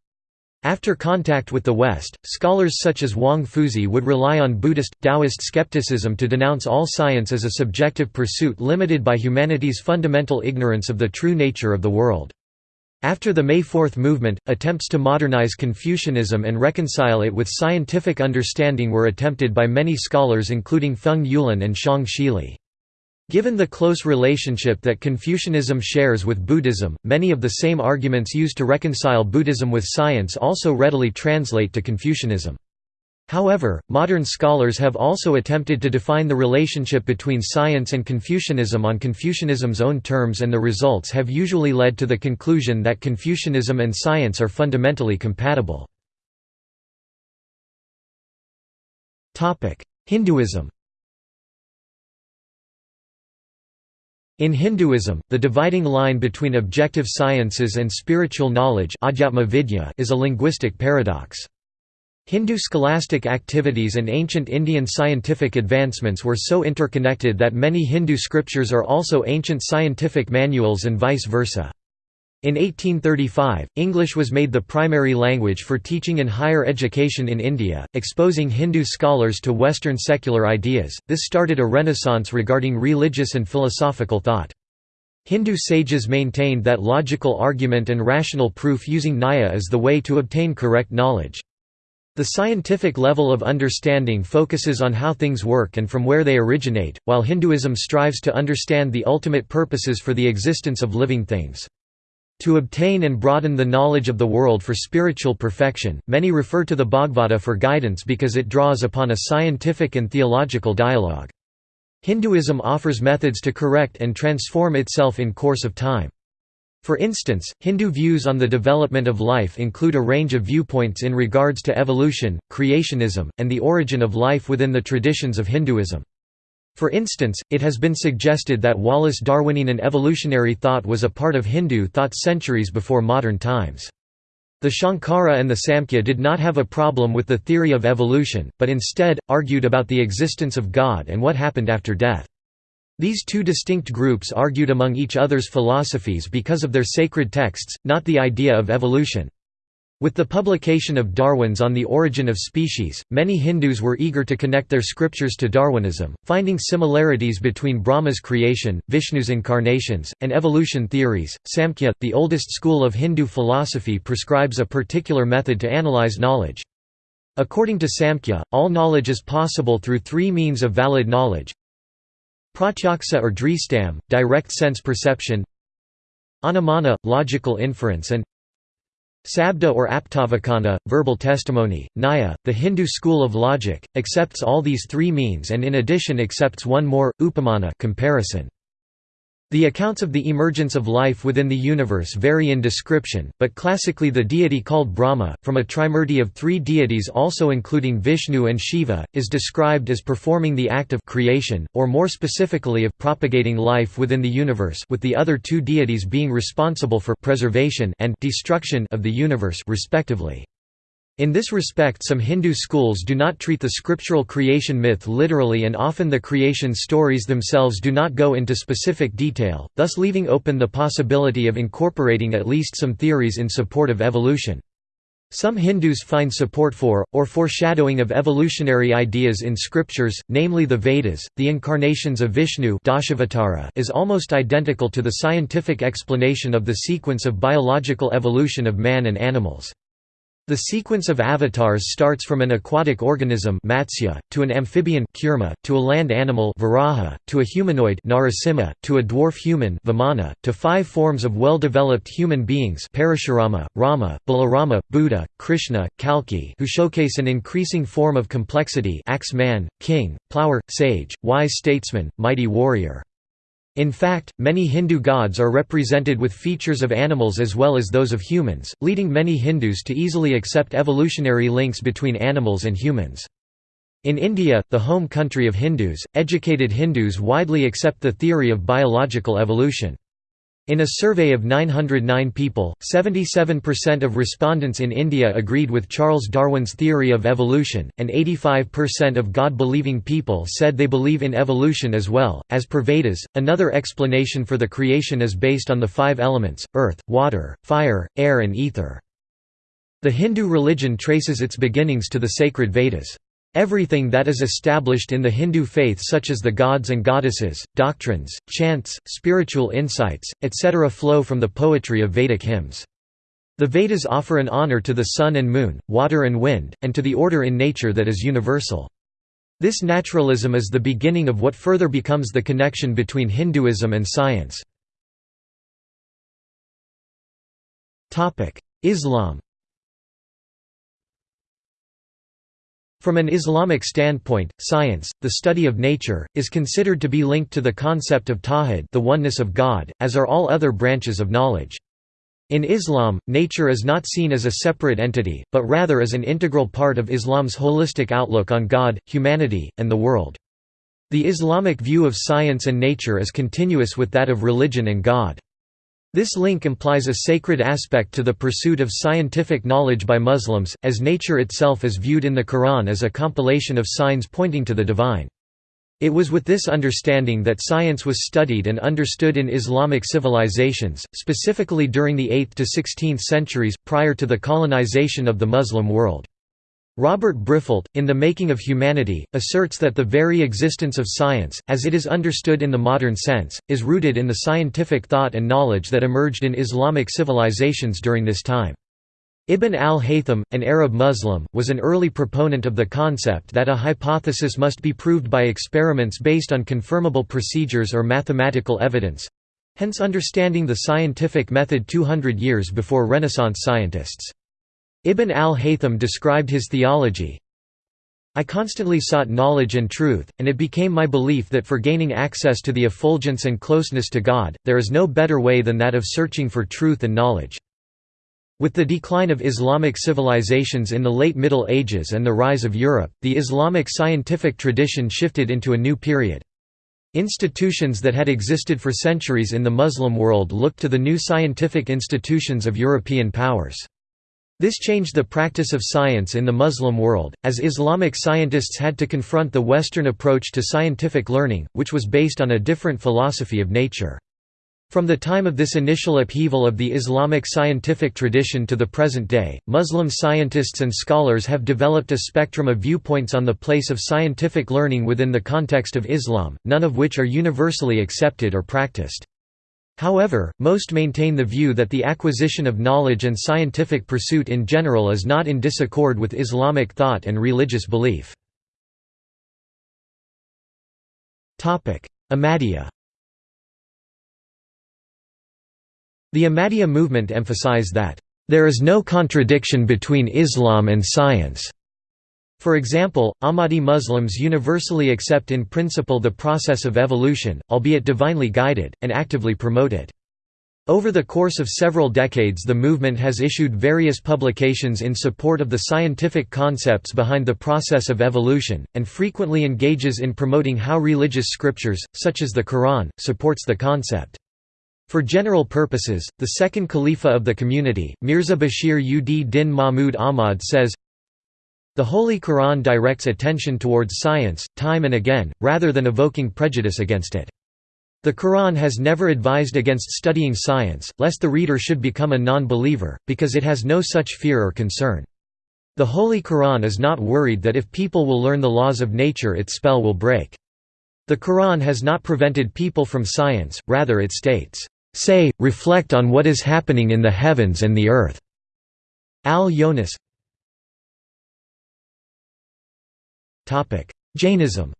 After contact with the West, scholars such as Wang Fuzhi would rely on Buddhist, Taoist skepticism to denounce all science as a subjective pursuit limited by humanity's fundamental ignorance of the true nature of the world. After the May Fourth movement, attempts to modernize Confucianism and reconcile it with scientific understanding were attempted by many scholars including Feng Youlan and Xiong Shili. Given the close relationship that Confucianism shares with Buddhism, many of the same arguments used to reconcile Buddhism with science also readily translate to Confucianism. However, modern scholars have also attempted to define the relationship between science and Confucianism on Confucianism's own terms and the results have usually led to the conclusion that Confucianism and science are fundamentally compatible. Hinduism In Hinduism, the dividing line between objective sciences and spiritual knowledge is a linguistic paradox. Hindu scholastic activities and ancient Indian scientific advancements were so interconnected that many Hindu scriptures are also ancient scientific manuals and vice versa. In 1835, English was made the primary language for teaching in higher education in India, exposing Hindu scholars to Western secular ideas. This started a renaissance regarding religious and philosophical thought. Hindu sages maintained that logical argument and rational proof using Nyaya is the way to obtain correct knowledge. The scientific level of understanding focuses on how things work and from where they originate, while Hinduism strives to understand the ultimate purposes for the existence of living things. To obtain and broaden the knowledge of the world for spiritual perfection, many refer to the Bhagavata for guidance because it draws upon a scientific and theological dialogue. Hinduism offers methods to correct and transform itself in course of time. For instance, Hindu views on the development of life include a range of viewpoints in regards to evolution, creationism, and the origin of life within the traditions of Hinduism. For instance, it has been suggested that Wallace Darwinian and evolutionary thought was a part of Hindu thought centuries before modern times. The Shankara and the Samkhya did not have a problem with the theory of evolution, but instead, argued about the existence of God and what happened after death. These two distinct groups argued among each other's philosophies because of their sacred texts, not the idea of evolution. With the publication of Darwin's On the Origin of Species, many Hindus were eager to connect their scriptures to Darwinism, finding similarities between Brahma's creation, Vishnu's incarnations, and evolution theories. Samkhya, the oldest school of Hindu philosophy, prescribes a particular method to analyze knowledge. According to Samkhya, all knowledge is possible through three means of valid knowledge Pratyaksa or dristam, direct sense perception Anumana, logical inference and Sabda or aptavacana, verbal testimony. Nyaya, the Hindu school of logic, accepts all these three means and in addition accepts one more, upamana comparison. The accounts of the emergence of life within the universe vary in description, but classically the deity called Brahma, from a trimurti of three deities also including Vishnu and Shiva, is described as performing the act of creation, or more specifically of propagating life within the universe with the other two deities being responsible for preservation and destruction of the universe respectively. In this respect some Hindu schools do not treat the scriptural creation myth literally and often the creation stories themselves do not go into specific detail, thus leaving open the possibility of incorporating at least some theories in support of evolution. Some Hindus find support for, or foreshadowing of evolutionary ideas in scriptures, namely the Vedas. The incarnations of Vishnu is almost identical to the scientific explanation of the sequence of biological evolution of man and animals. The sequence of avatars starts from an aquatic organism Matsya, to an amphibian Kurma, to a land animal Varaha, to a humanoid Narasimha, to a dwarf human Vamana, to five forms of well-developed human beings Parashurama, Rama, Balarama, Buddha, Krishna, Kalki who showcase an increasing form of complexity axe-man, king, plower, sage, wise statesman, mighty warrior. In fact, many Hindu gods are represented with features of animals as well as those of humans, leading many Hindus to easily accept evolutionary links between animals and humans. In India, the home country of Hindus, educated Hindus widely accept the theory of biological evolution. In a survey of 909 people, 77% of respondents in India agreed with Charles Darwin's theory of evolution, and 85% of God believing people said they believe in evolution as well. As per Vedas, another explanation for the creation is based on the five elements earth, water, fire, air, and ether. The Hindu religion traces its beginnings to the sacred Vedas. Everything that is established in the Hindu faith such as the gods and goddesses, doctrines, chants, spiritual insights, etc. flow from the poetry of Vedic hymns. The Vedas offer an honor to the sun and moon, water and wind, and to the order in nature that is universal. This naturalism is the beginning of what further becomes the connection between Hinduism and science. Islam From an Islamic standpoint, science, the study of nature, is considered to be linked to the concept of tawhid the oneness of God, as are all other branches of knowledge. In Islam, nature is not seen as a separate entity, but rather as an integral part of Islam's holistic outlook on God, humanity, and the world. The Islamic view of science and nature is continuous with that of religion and God. This link implies a sacred aspect to the pursuit of scientific knowledge by Muslims, as nature itself is viewed in the Quran as a compilation of signs pointing to the divine. It was with this understanding that science was studied and understood in Islamic civilizations, specifically during the 8th to 16th centuries, prior to the colonization of the Muslim world. Robert Briffault, in The Making of Humanity, asserts that the very existence of science, as it is understood in the modern sense, is rooted in the scientific thought and knowledge that emerged in Islamic civilizations during this time. Ibn al-Haytham, an Arab Muslim, was an early proponent of the concept that a hypothesis must be proved by experiments based on confirmable procedures or mathematical evidence—hence understanding the scientific method 200 years before Renaissance scientists. Ibn al-Haytham described his theology, I constantly sought knowledge and truth, and it became my belief that for gaining access to the effulgence and closeness to God, there is no better way than that of searching for truth and knowledge. With the decline of Islamic civilizations in the late Middle Ages and the rise of Europe, the Islamic scientific tradition shifted into a new period. Institutions that had existed for centuries in the Muslim world looked to the new scientific institutions of European powers. This changed the practice of science in the Muslim world, as Islamic scientists had to confront the Western approach to scientific learning, which was based on a different philosophy of nature. From the time of this initial upheaval of the Islamic scientific tradition to the present day, Muslim scientists and scholars have developed a spectrum of viewpoints on the place of scientific learning within the context of Islam, none of which are universally accepted or practiced. However, most maintain the view that the acquisition of knowledge and scientific pursuit in general is not in disaccord with Islamic thought and religious belief. Ahmadiyya The Ahmadiyya movement emphasized that, "...there is no contradiction between Islam and science." For example, Ahmadi Muslims universally accept in principle the process of evolution, albeit divinely guided, and actively promote it. Over the course of several decades the movement has issued various publications in support of the scientific concepts behind the process of evolution, and frequently engages in promoting how religious scriptures, such as the Quran, supports the concept. For general purposes, the second Khalifa of the community, Mirza Bashir ud Din Mahmud Ahmad says, The Holy Quran directs attention towards science, time and again, rather than evoking prejudice against it. The Quran has never advised against studying science, lest the reader should become a non-believer, because it has no such fear or concern. The Holy Quran is not worried that if people will learn the laws of nature its spell will break. The Quran has not prevented people from science, rather it states, Say, reflect on what is happening in the heavens and the earth. Al-Yunus Jainism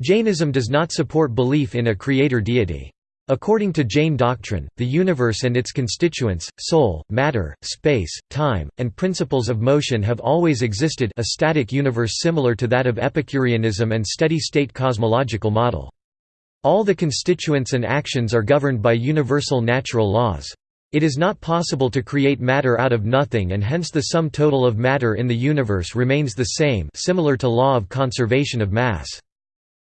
Jainism does not support belief in a creator deity. According to Jain doctrine, the universe and its constituents, soul, matter, space, time, and principles of motion have always existed a static universe similar to that of Epicureanism and steady-state cosmological model. All the constituents and actions are governed by universal natural laws. It is not possible to create matter out of nothing and hence the sum total of matter in the universe remains the same similar to law of conservation of mass.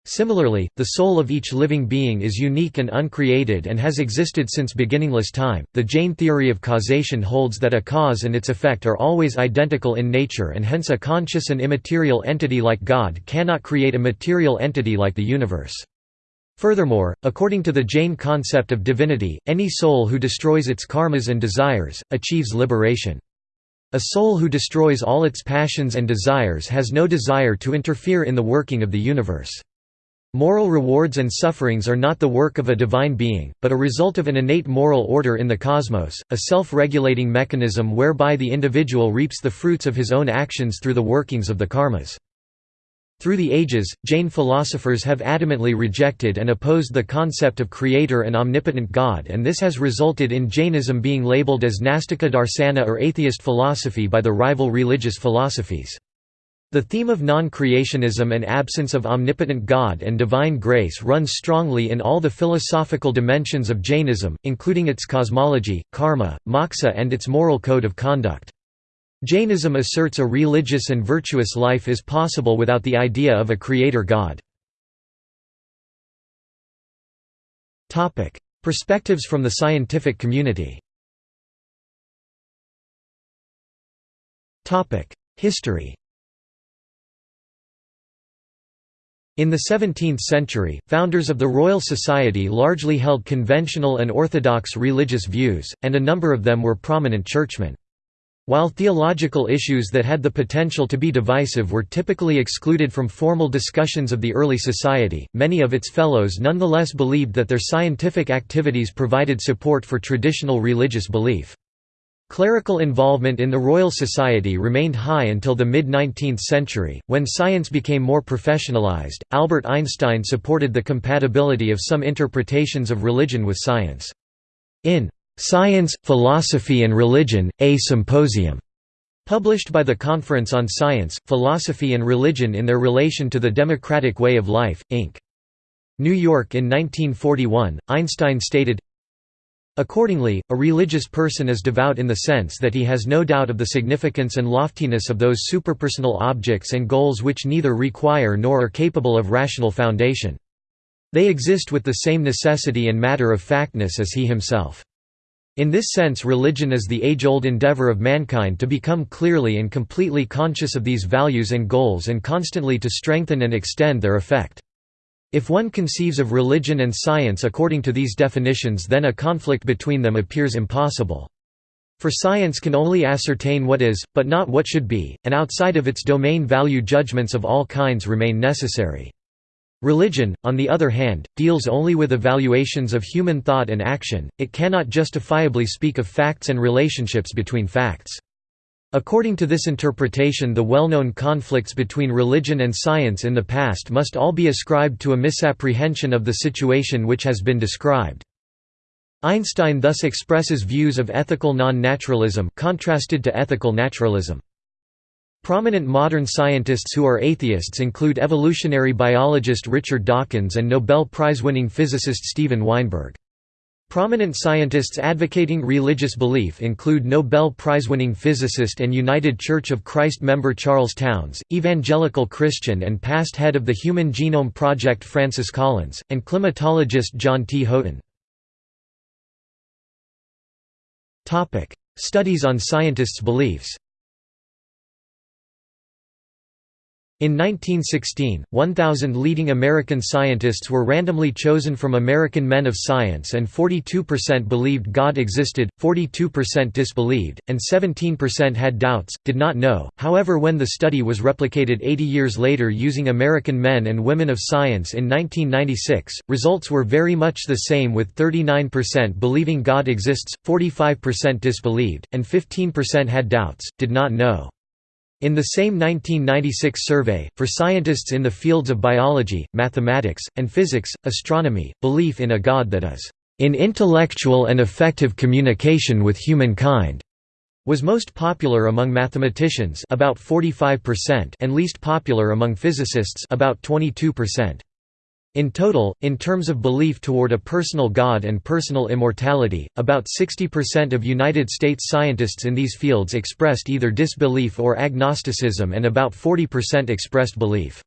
Similarly, the soul of each living being is unique and uncreated and has existed since beginningless time. The Jain theory of causation holds that a cause and its effect are always identical in nature and hence a conscious and immaterial entity like God cannot create a material entity like the universe. Furthermore, according to the Jain concept of divinity, any soul who destroys its karmas and desires, achieves liberation. A soul who destroys all its passions and desires has no desire to interfere in the working of the universe. Moral rewards and sufferings are not the work of a divine being, but a result of an innate moral order in the cosmos, a self-regulating mechanism whereby the individual reaps the fruits of his own actions through the workings of the karmas. Through the ages, Jain philosophers have adamantly rejected and opposed the concept of creator and omnipotent God and this has resulted in Jainism being labeled as Nastika Darsana or atheist philosophy by the rival religious philosophies. The theme of non-creationism and absence of omnipotent God and divine grace runs strongly in all the philosophical dimensions of Jainism, including its cosmology, karma, moksha and its moral code of conduct. Jainism asserts a religious and virtuous life is possible without the idea of a creator god. Perspectives from the scientific community History In the 17th century, founders of the Royal Society largely held conventional and orthodox religious views, and a number of them were prominent churchmen. While theological issues that had the potential to be divisive were typically excluded from formal discussions of the early society, many of its fellows nonetheless believed that their scientific activities provided support for traditional religious belief. Clerical involvement in the Royal Society remained high until the mid-19th century, when science became more professionalized. Albert Einstein supported the compatibility of some interpretations of religion with science. In Science, Philosophy and Religion, A Symposium, published by the Conference on Science, Philosophy and Religion in their relation to the democratic way of life, Inc. New York in 1941, Einstein stated, Accordingly, a religious person is devout in the sense that he has no doubt of the significance and loftiness of those superpersonal objects and goals which neither require nor are capable of rational foundation. They exist with the same necessity and matter-of-factness as he himself. In this sense religion is the age-old endeavor of mankind to become clearly and completely conscious of these values and goals and constantly to strengthen and extend their effect. If one conceives of religion and science according to these definitions then a conflict between them appears impossible. For science can only ascertain what is, but not what should be, and outside of its domain value judgments of all kinds remain necessary. Religion, on the other hand, deals only with evaluations of human thought and action, it cannot justifiably speak of facts and relationships between facts. According to this interpretation the well-known conflicts between religion and science in the past must all be ascribed to a misapprehension of the situation which has been described. Einstein thus expresses views of ethical non-naturalism contrasted to ethical naturalism. Prominent modern scientists who are atheists include evolutionary biologist Richard Dawkins and Nobel Prize-winning physicist Steven Weinberg. Prominent scientists advocating religious belief include Nobel Prize-winning physicist and United Church of Christ member Charles Townes, evangelical Christian and past head of the Human Genome Project Francis Collins, and climatologist John T. Houghton. Studies on scientists' beliefs In 1916, 1,000 leading American scientists were randomly chosen from American men of science and 42% believed God existed, 42% disbelieved, and 17% had doubts, did not know. However when the study was replicated 80 years later using American men and women of science in 1996, results were very much the same with 39% believing God exists, 45% disbelieved, and 15% had doubts, did not know. In the same 1996 survey, for scientists in the fields of biology, mathematics, and physics, astronomy, belief in a God that is in intellectual and effective communication with humankind was most popular among mathematicians about 45% and least popular among physicists about 22%. In total, in terms of belief toward a personal God and personal immortality, about 60% of United States scientists in these fields expressed either disbelief or agnosticism and about 40% expressed belief.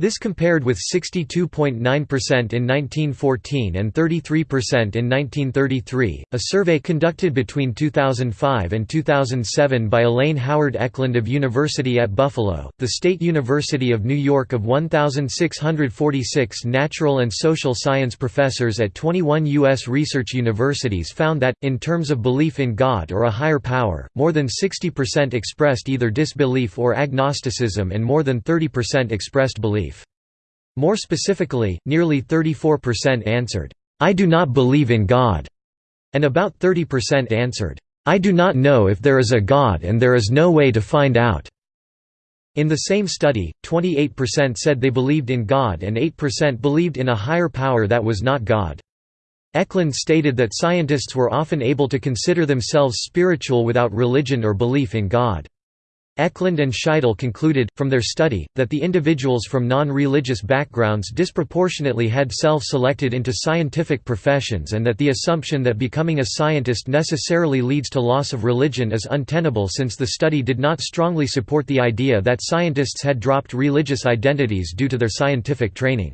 This compared with 62.9% in 1914 and 33% in 1933. A survey conducted between 2005 and 2007 by Elaine Howard Ecklund of University at Buffalo, the State University of New York of 1,646 natural and social science professors at 21 U.S. research universities found that, in terms of belief in God or a higher power, more than 60% expressed either disbelief or agnosticism and more than 30% expressed belief. More specifically, nearly 34% answered, "'I do not believe in God' and about 30% answered, "'I do not know if there is a God and there is no way to find out'". In the same study, 28% said they believed in God and 8% believed in a higher power that was not God. Ecklund stated that scientists were often able to consider themselves spiritual without religion or belief in God. Ecklund and Scheitle concluded, from their study, that the individuals from non-religious backgrounds disproportionately had self-selected into scientific professions and that the assumption that becoming a scientist necessarily leads to loss of religion is untenable since the study did not strongly support the idea that scientists had dropped religious identities due to their scientific training.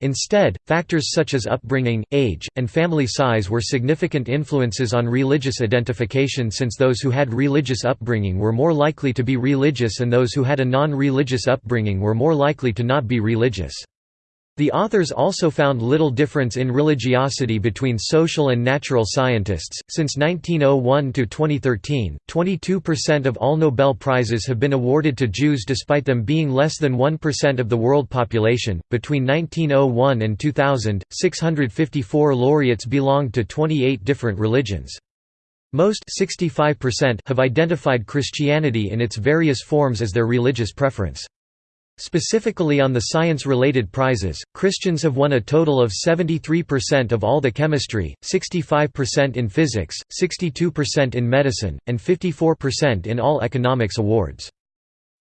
Instead, factors such as upbringing, age, and family size were significant influences on religious identification since those who had religious upbringing were more likely to be religious and those who had a non-religious upbringing were more likely to not be religious. The authors also found little difference in religiosity between social and natural scientists. Since 1901 to 2013, 22% of all Nobel Prizes have been awarded to Jews despite them being less than 1% of the world population. Between 1901 and 2000, 654 laureates belonged to 28 different religions. Most 65% have identified Christianity in its various forms as their religious preference. Specifically on the science-related prizes, Christians have won a total of 73% of all the chemistry, 65% in physics, 62% in medicine, and 54% in all economics awards.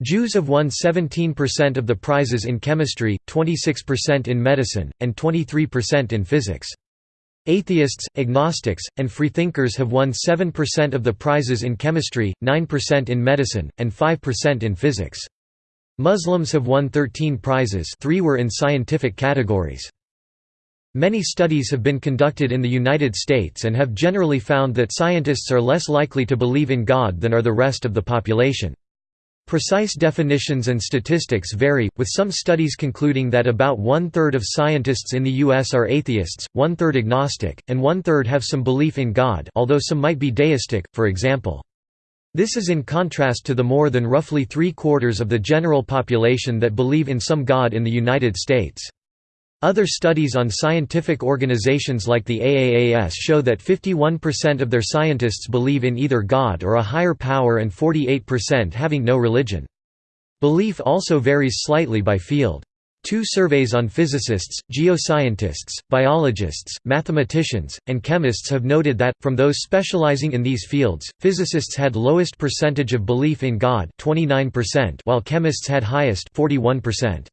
Jews have won 17% of the prizes in chemistry, 26% in medicine, and 23% in physics. Atheists, agnostics, and freethinkers have won 7% of the prizes in chemistry, 9% in medicine, and 5% in physics. Muslims have won 13 prizes three were in scientific categories. Many studies have been conducted in the United States and have generally found that scientists are less likely to believe in God than are the rest of the population. Precise definitions and statistics vary, with some studies concluding that about one-third of scientists in the U.S. are atheists, one-third agnostic, and one-third have some belief in God although some might be deistic, for example. This is in contrast to the more than roughly three-quarters of the general population that believe in some God in the United States. Other studies on scientific organizations like the AAAS show that 51% of their scientists believe in either God or a higher power and 48% having no religion. Belief also varies slightly by field. Two surveys on physicists, geoscientists, biologists, mathematicians, and chemists have noted that, from those specializing in these fields, physicists had lowest percentage of belief in God 29% while chemists had highest 41%.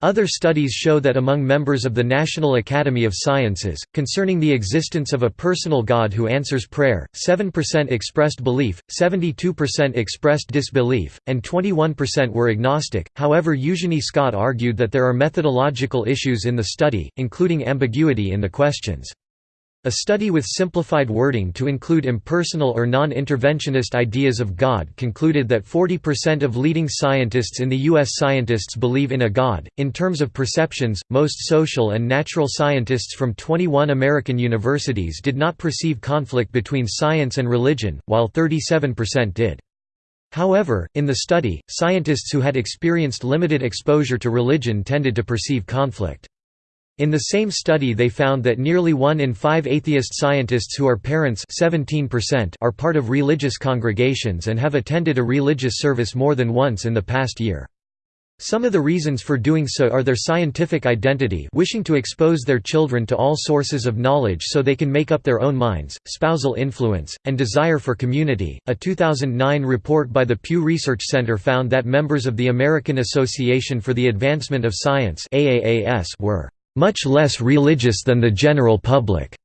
Other studies show that among members of the National Academy of Sciences, concerning the existence of a personal God who answers prayer, 7% expressed belief, 72% expressed disbelief, and 21% were agnostic. However, Eugenie Scott argued that there are methodological issues in the study, including ambiguity in the questions. A study with simplified wording to include impersonal or non-interventionist ideas of God concluded that 40% of leading scientists in the U.S. scientists believe in a God. In terms of perceptions, most social and natural scientists from 21 American universities did not perceive conflict between science and religion, while 37% did. However, in the study, scientists who had experienced limited exposure to religion tended to perceive conflict. In the same study they found that nearly one in five atheist scientists who are parents 17% are part of religious congregations and have attended a religious service more than once in the past year. Some of the reasons for doing so are their scientific identity wishing to expose their children to all sources of knowledge so they can make up their own minds, spousal influence, and desire for community. A 2009 report by the Pew Research Center found that members of the American Association for the Advancement of Science were much less religious than the general public,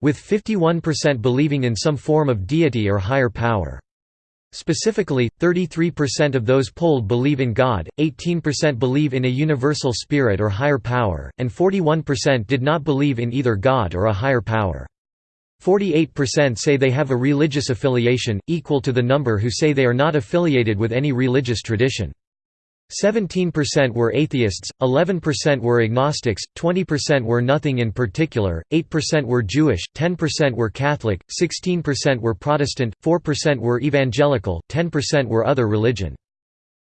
with 51% believing in some form of deity or higher power. Specifically, 33% of those polled believe in God, 18% believe in a universal spirit or higher power, and 41% did not believe in either God or a higher power. 48% say they have a religious affiliation, equal to the number who say they are not affiliated with any religious tradition. 17% were atheists, 11% were agnostics, 20% were nothing in particular, 8% were Jewish, 10% were Catholic, 16% were Protestant, 4% were evangelical, 10% were other religion.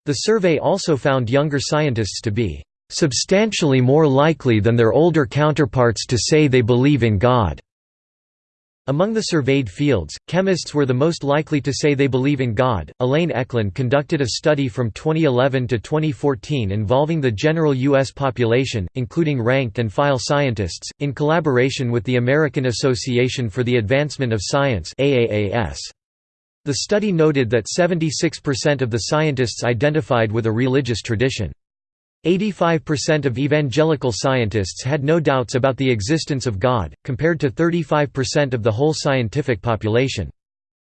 The survey also found younger scientists to be "...substantially more likely than their older counterparts to say they believe in God." Among the surveyed fields, chemists were the most likely to say they believe in God. Elaine Ecklund conducted a study from 2011 to 2014 involving the general U.S. population, including ranked and file scientists, in collaboration with the American Association for the Advancement of Science. The study noted that 76% of the scientists identified with a religious tradition. 85% of evangelical scientists had no doubts about the existence of God, compared to 35% of the whole scientific population.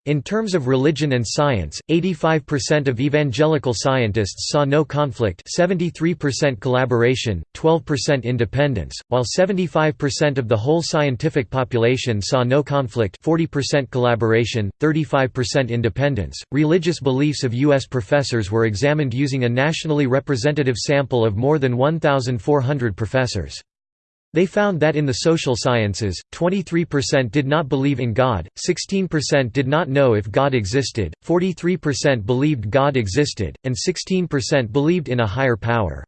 In terms of religion and science, 85% of evangelical scientists saw no conflict 73% collaboration, 12% independence, while 75% of the whole scientific population saw no conflict 40% collaboration, 35% independence. Religious beliefs of U.S. professors were examined using a nationally representative sample of more than 1,400 professors. They found that in the social sciences, 23% did not believe in God, 16% did not know if God existed, 43% believed God existed, and 16% believed in a higher power.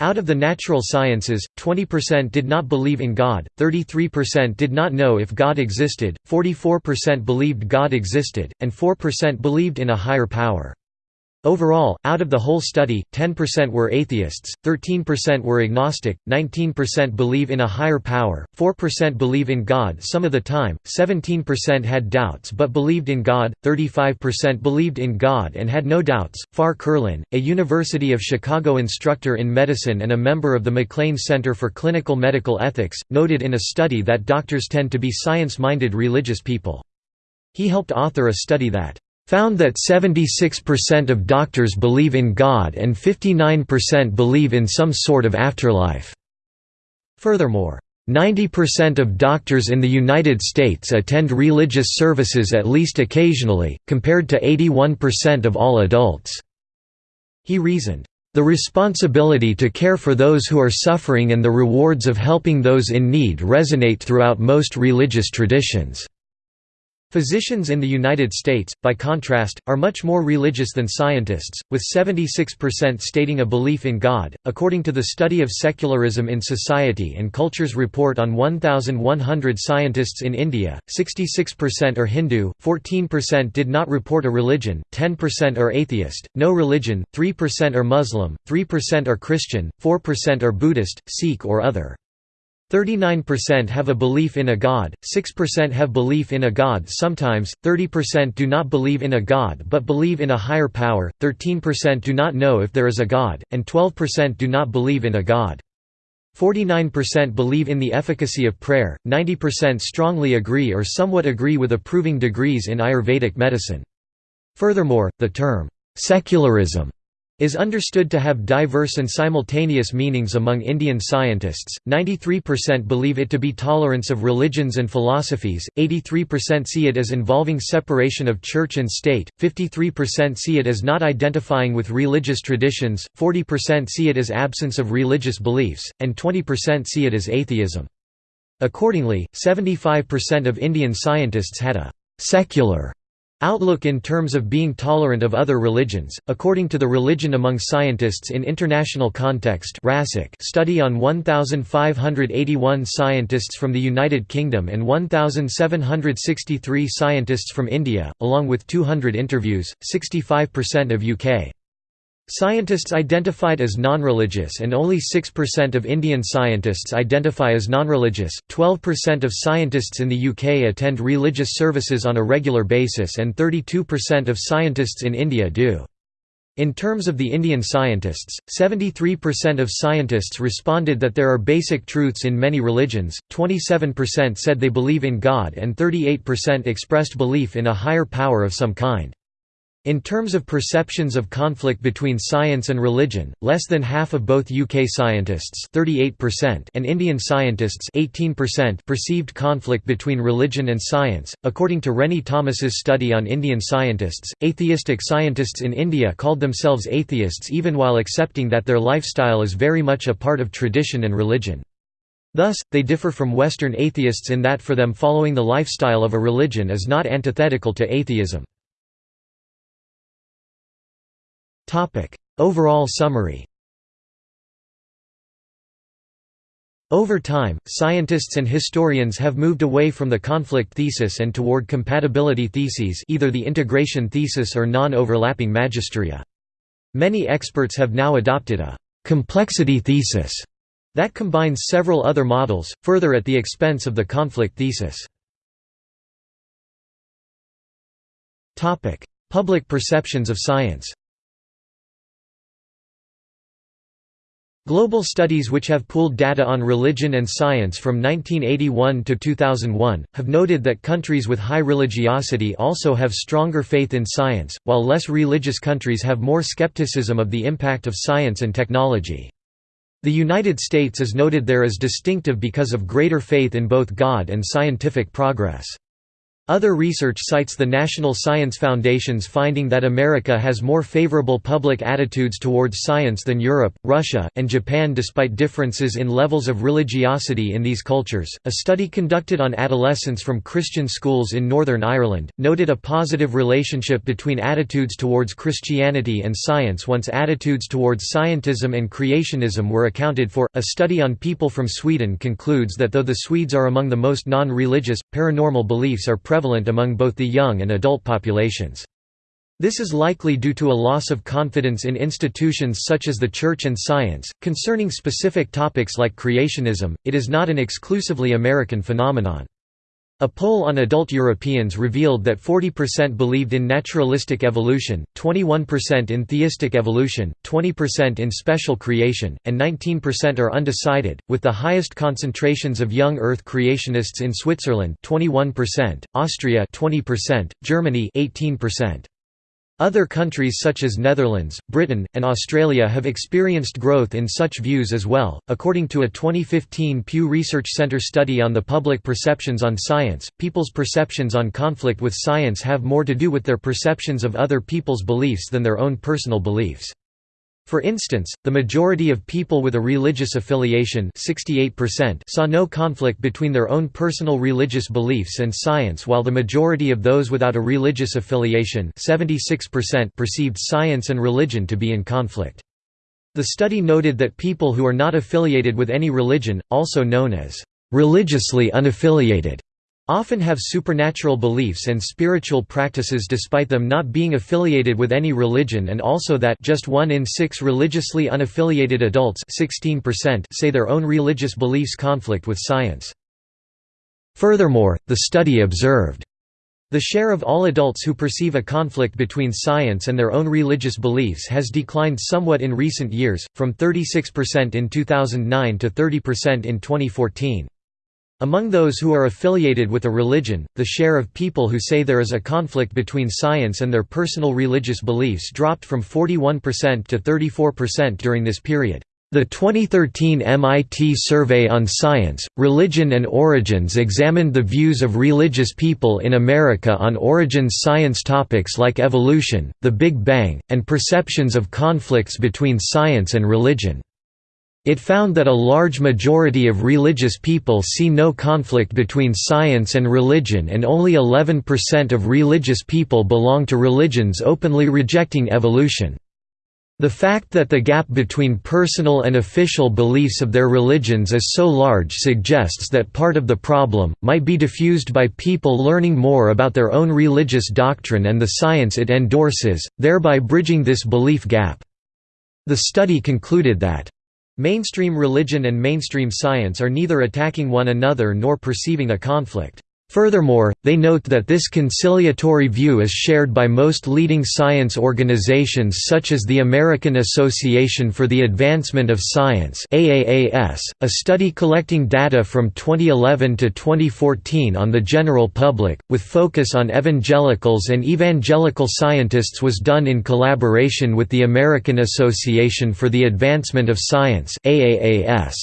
Out of the natural sciences, 20% did not believe in God, 33% did not know if God existed, 44% believed God existed, and 4% believed in a higher power. Overall, out of the whole study, 10% were atheists, 13% were agnostic, 19% believe in a higher power, 4% believe in God some of the time, 17% had doubts but believed in God, 35% believed in God and had no doubts. Farr Curlin, a University of Chicago instructor in medicine and a member of the MacLean Center for Clinical Medical Ethics, noted in a study that doctors tend to be science-minded religious people. He helped author a study that found that 76% of doctors believe in God and 59% believe in some sort of afterlife. Furthermore, 90% of doctors in the United States attend religious services at least occasionally, compared to 81% of all adults." He reasoned, "...the responsibility to care for those who are suffering and the rewards of helping those in need resonate throughout most religious traditions." Physicians in the United States, by contrast, are much more religious than scientists, with 76% stating a belief in God. According to the Study of Secularism in Society and Cultures report on 1,100 scientists in India, 66% are Hindu, 14% did not report a religion, 10% are atheist, no religion, 3% are Muslim, 3% are Christian, 4% are Buddhist, Sikh or other. 39% have a belief in a god, 6% have belief in a god sometimes, 30% do not believe in a god but believe in a higher power, 13% do not know if there is a god, and 12% do not believe in a god. 49% believe in the efficacy of prayer, 90% strongly agree or somewhat agree with approving degrees in Ayurvedic medicine. Furthermore, the term, secularism is understood to have diverse and simultaneous meanings among Indian scientists. 93% believe it to be tolerance of religions and philosophies, 83% see it as involving separation of church and state, 53% see it as not identifying with religious traditions, 40% see it as absence of religious beliefs, and 20% see it as atheism. Accordingly, 75% of Indian scientists had a secular Outlook in terms of being tolerant of other religions, according to the Religion Among Scientists in International Context study on 1,581 scientists from the United Kingdom and 1,763 scientists from India, along with 200 interviews, 65% of UK Scientists identified as non-religious and only 6% of Indian scientists identify as non-religious. 12% of scientists in the UK attend religious services on a regular basis and 32% of scientists in India do. In terms of the Indian scientists, 73% of scientists responded that there are basic truths in many religions, 27% said they believe in God and 38% expressed belief in a higher power of some kind. In terms of perceptions of conflict between science and religion, less than half of both UK scientists 38% and Indian scientists 18% perceived conflict between religion and science. According to Renny Thomas's study on Indian scientists, atheistic scientists in India called themselves atheists even while accepting that their lifestyle is very much a part of tradition and religion. Thus, they differ from Western atheists in that for them following the lifestyle of a religion is not antithetical to atheism. Overall summary Over time, scientists and historians have moved away from the conflict thesis and toward compatibility theses either the integration thesis or non-overlapping magisteria. Many experts have now adopted a «complexity thesis» that combines several other models, further at the expense of the conflict thesis. Public perceptions of science Global studies which have pooled data on religion and science from 1981 to 2001, have noted that countries with high religiosity also have stronger faith in science, while less religious countries have more skepticism of the impact of science and technology. The United States is noted there as distinctive because of greater faith in both God and scientific progress. Other research cites the National Science Foundation's finding that America has more favorable public attitudes towards science than Europe, Russia, and Japan despite differences in levels of religiosity in these cultures. A study conducted on adolescents from Christian schools in Northern Ireland noted a positive relationship between attitudes towards Christianity and science once attitudes towards scientism and creationism were accounted for. A study on people from Sweden concludes that though the Swedes are among the most non religious, paranormal beliefs are prevalent among both the young and adult populations. This is likely due to a loss of confidence in institutions such as the Church and science. Concerning specific topics like creationism, it is not an exclusively American phenomenon. A poll on adult Europeans revealed that 40% believed in naturalistic evolution, 21% in theistic evolution, 20% in special creation, and 19% are undecided, with the highest concentrations of young Earth creationists in Switzerland 21%, Austria 20%, Germany 18%. Other countries such as Netherlands, Britain, and Australia have experienced growth in such views as well. According to a 2015 Pew Research Center study on the public perceptions on science, people's perceptions on conflict with science have more to do with their perceptions of other people's beliefs than their own personal beliefs. For instance, the majority of people with a religious affiliation 68% saw no conflict between their own personal religious beliefs and science while the majority of those without a religious affiliation 76% perceived science and religion to be in conflict. The study noted that people who are not affiliated with any religion, also known as religiously unaffiliated, often have supernatural beliefs and spiritual practices despite them not being affiliated with any religion and also that just one in six religiously unaffiliated adults 16% say their own religious beliefs conflict with science. Furthermore, the study observed the share of all adults who perceive a conflict between science and their own religious beliefs has declined somewhat in recent years, from 36% in 2009 to 30% in 2014. Among those who are affiliated with a religion, the share of people who say there is a conflict between science and their personal religious beliefs dropped from 41% to 34% during this period. The 2013 MIT Survey on Science, Religion and Origins examined the views of religious people in America on origins science topics like evolution, the Big Bang, and perceptions of conflicts between science and religion. It found that a large majority of religious people see no conflict between science and religion and only 11% of religious people belong to religions openly rejecting evolution. The fact that the gap between personal and official beliefs of their religions is so large suggests that part of the problem, might be diffused by people learning more about their own religious doctrine and the science it endorses, thereby bridging this belief gap. The study concluded that Mainstream religion and mainstream science are neither attacking one another nor perceiving a conflict. Furthermore, they note that this conciliatory view is shared by most leading science organizations such as the American Association for the Advancement of Science AAAS, a study collecting data from 2011 to 2014 on the general public, with focus on evangelicals and evangelical scientists was done in collaboration with the American Association for the Advancement of Science AAAS.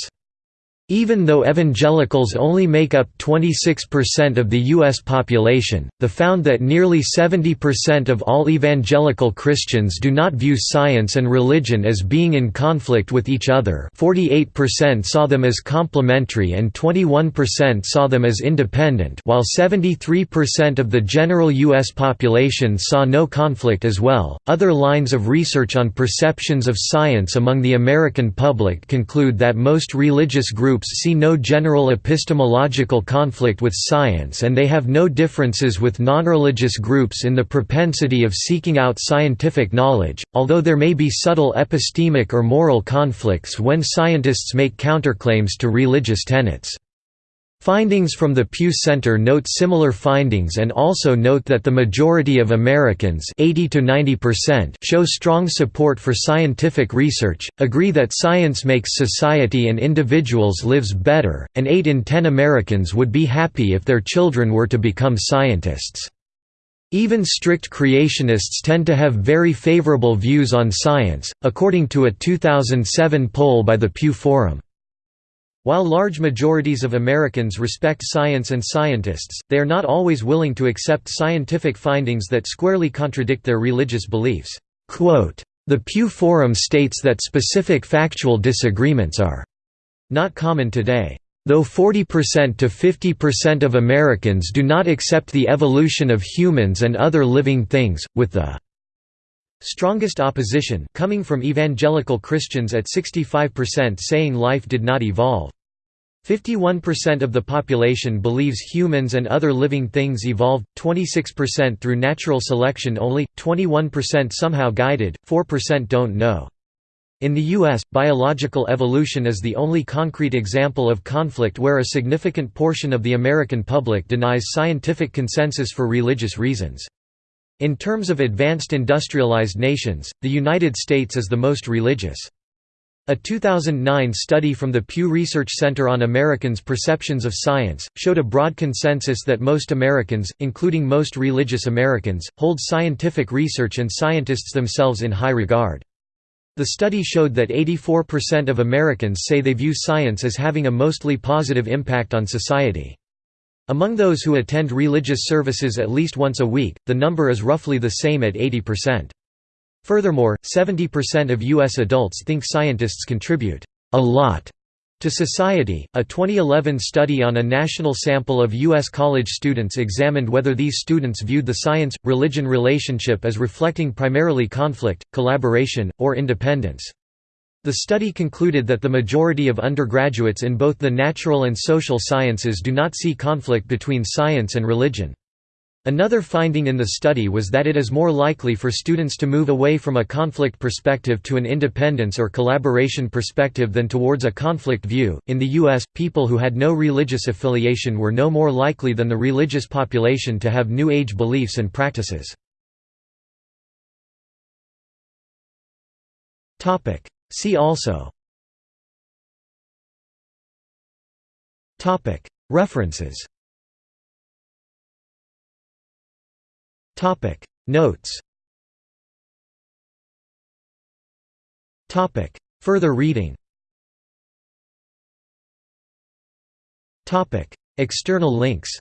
Even though evangelicals only make up 26% of the U.S. population, the found that nearly 70% of all evangelical Christians do not view science and religion as being in conflict with each other 48% saw them as complementary and 21% saw them as independent while 73% of the general U.S. population saw no conflict as well. Other lines of research on perceptions of science among the American public conclude that most religious groups groups see no general epistemological conflict with science and they have no differences with non-religious groups in the propensity of seeking out scientific knowledge, although there may be subtle epistemic or moral conflicts when scientists make counterclaims to religious tenets. Findings from the Pew Center note similar findings and also note that the majority of Americans 80 to 90% show strong support for scientific research, agree that science makes society and individuals lives better, and 8 in 10 Americans would be happy if their children were to become scientists. Even strict creationists tend to have very favorable views on science, according to a 2007 poll by the Pew Forum. While large majorities of Americans respect science and scientists, they are not always willing to accept scientific findings that squarely contradict their religious beliefs. The Pew Forum states that specific factual disagreements are not common today. Though 40% to 50% of Americans do not accept the evolution of humans and other living things, with the Strongest opposition coming from evangelical Christians at 65% saying life did not evolve. 51% of the population believes humans and other living things evolved, 26% through natural selection only, 21% somehow guided, 4% don't know. In the U.S., biological evolution is the only concrete example of conflict where a significant portion of the American public denies scientific consensus for religious reasons. In terms of advanced industrialized nations, the United States is the most religious. A 2009 study from the Pew Research Center on Americans' Perceptions of Science, showed a broad consensus that most Americans, including most religious Americans, hold scientific research and scientists themselves in high regard. The study showed that 84% of Americans say they view science as having a mostly positive impact on society. Among those who attend religious services at least once a week, the number is roughly the same at 80%. Furthermore, 70% of U.S. adults think scientists contribute a lot to society. A 2011 study on a national sample of U.S. college students examined whether these students viewed the science religion relationship as reflecting primarily conflict, collaboration, or independence. The study concluded that the majority of undergraduates in both the natural and social sciences do not see conflict between science and religion. Another finding in the study was that it is more likely for students to move away from a conflict perspective to an independence or collaboration perspective than towards a conflict view. In the US, people who had no religious affiliation were no more likely than the religious population to have New Age beliefs and practices. See also References Notes Further reading External links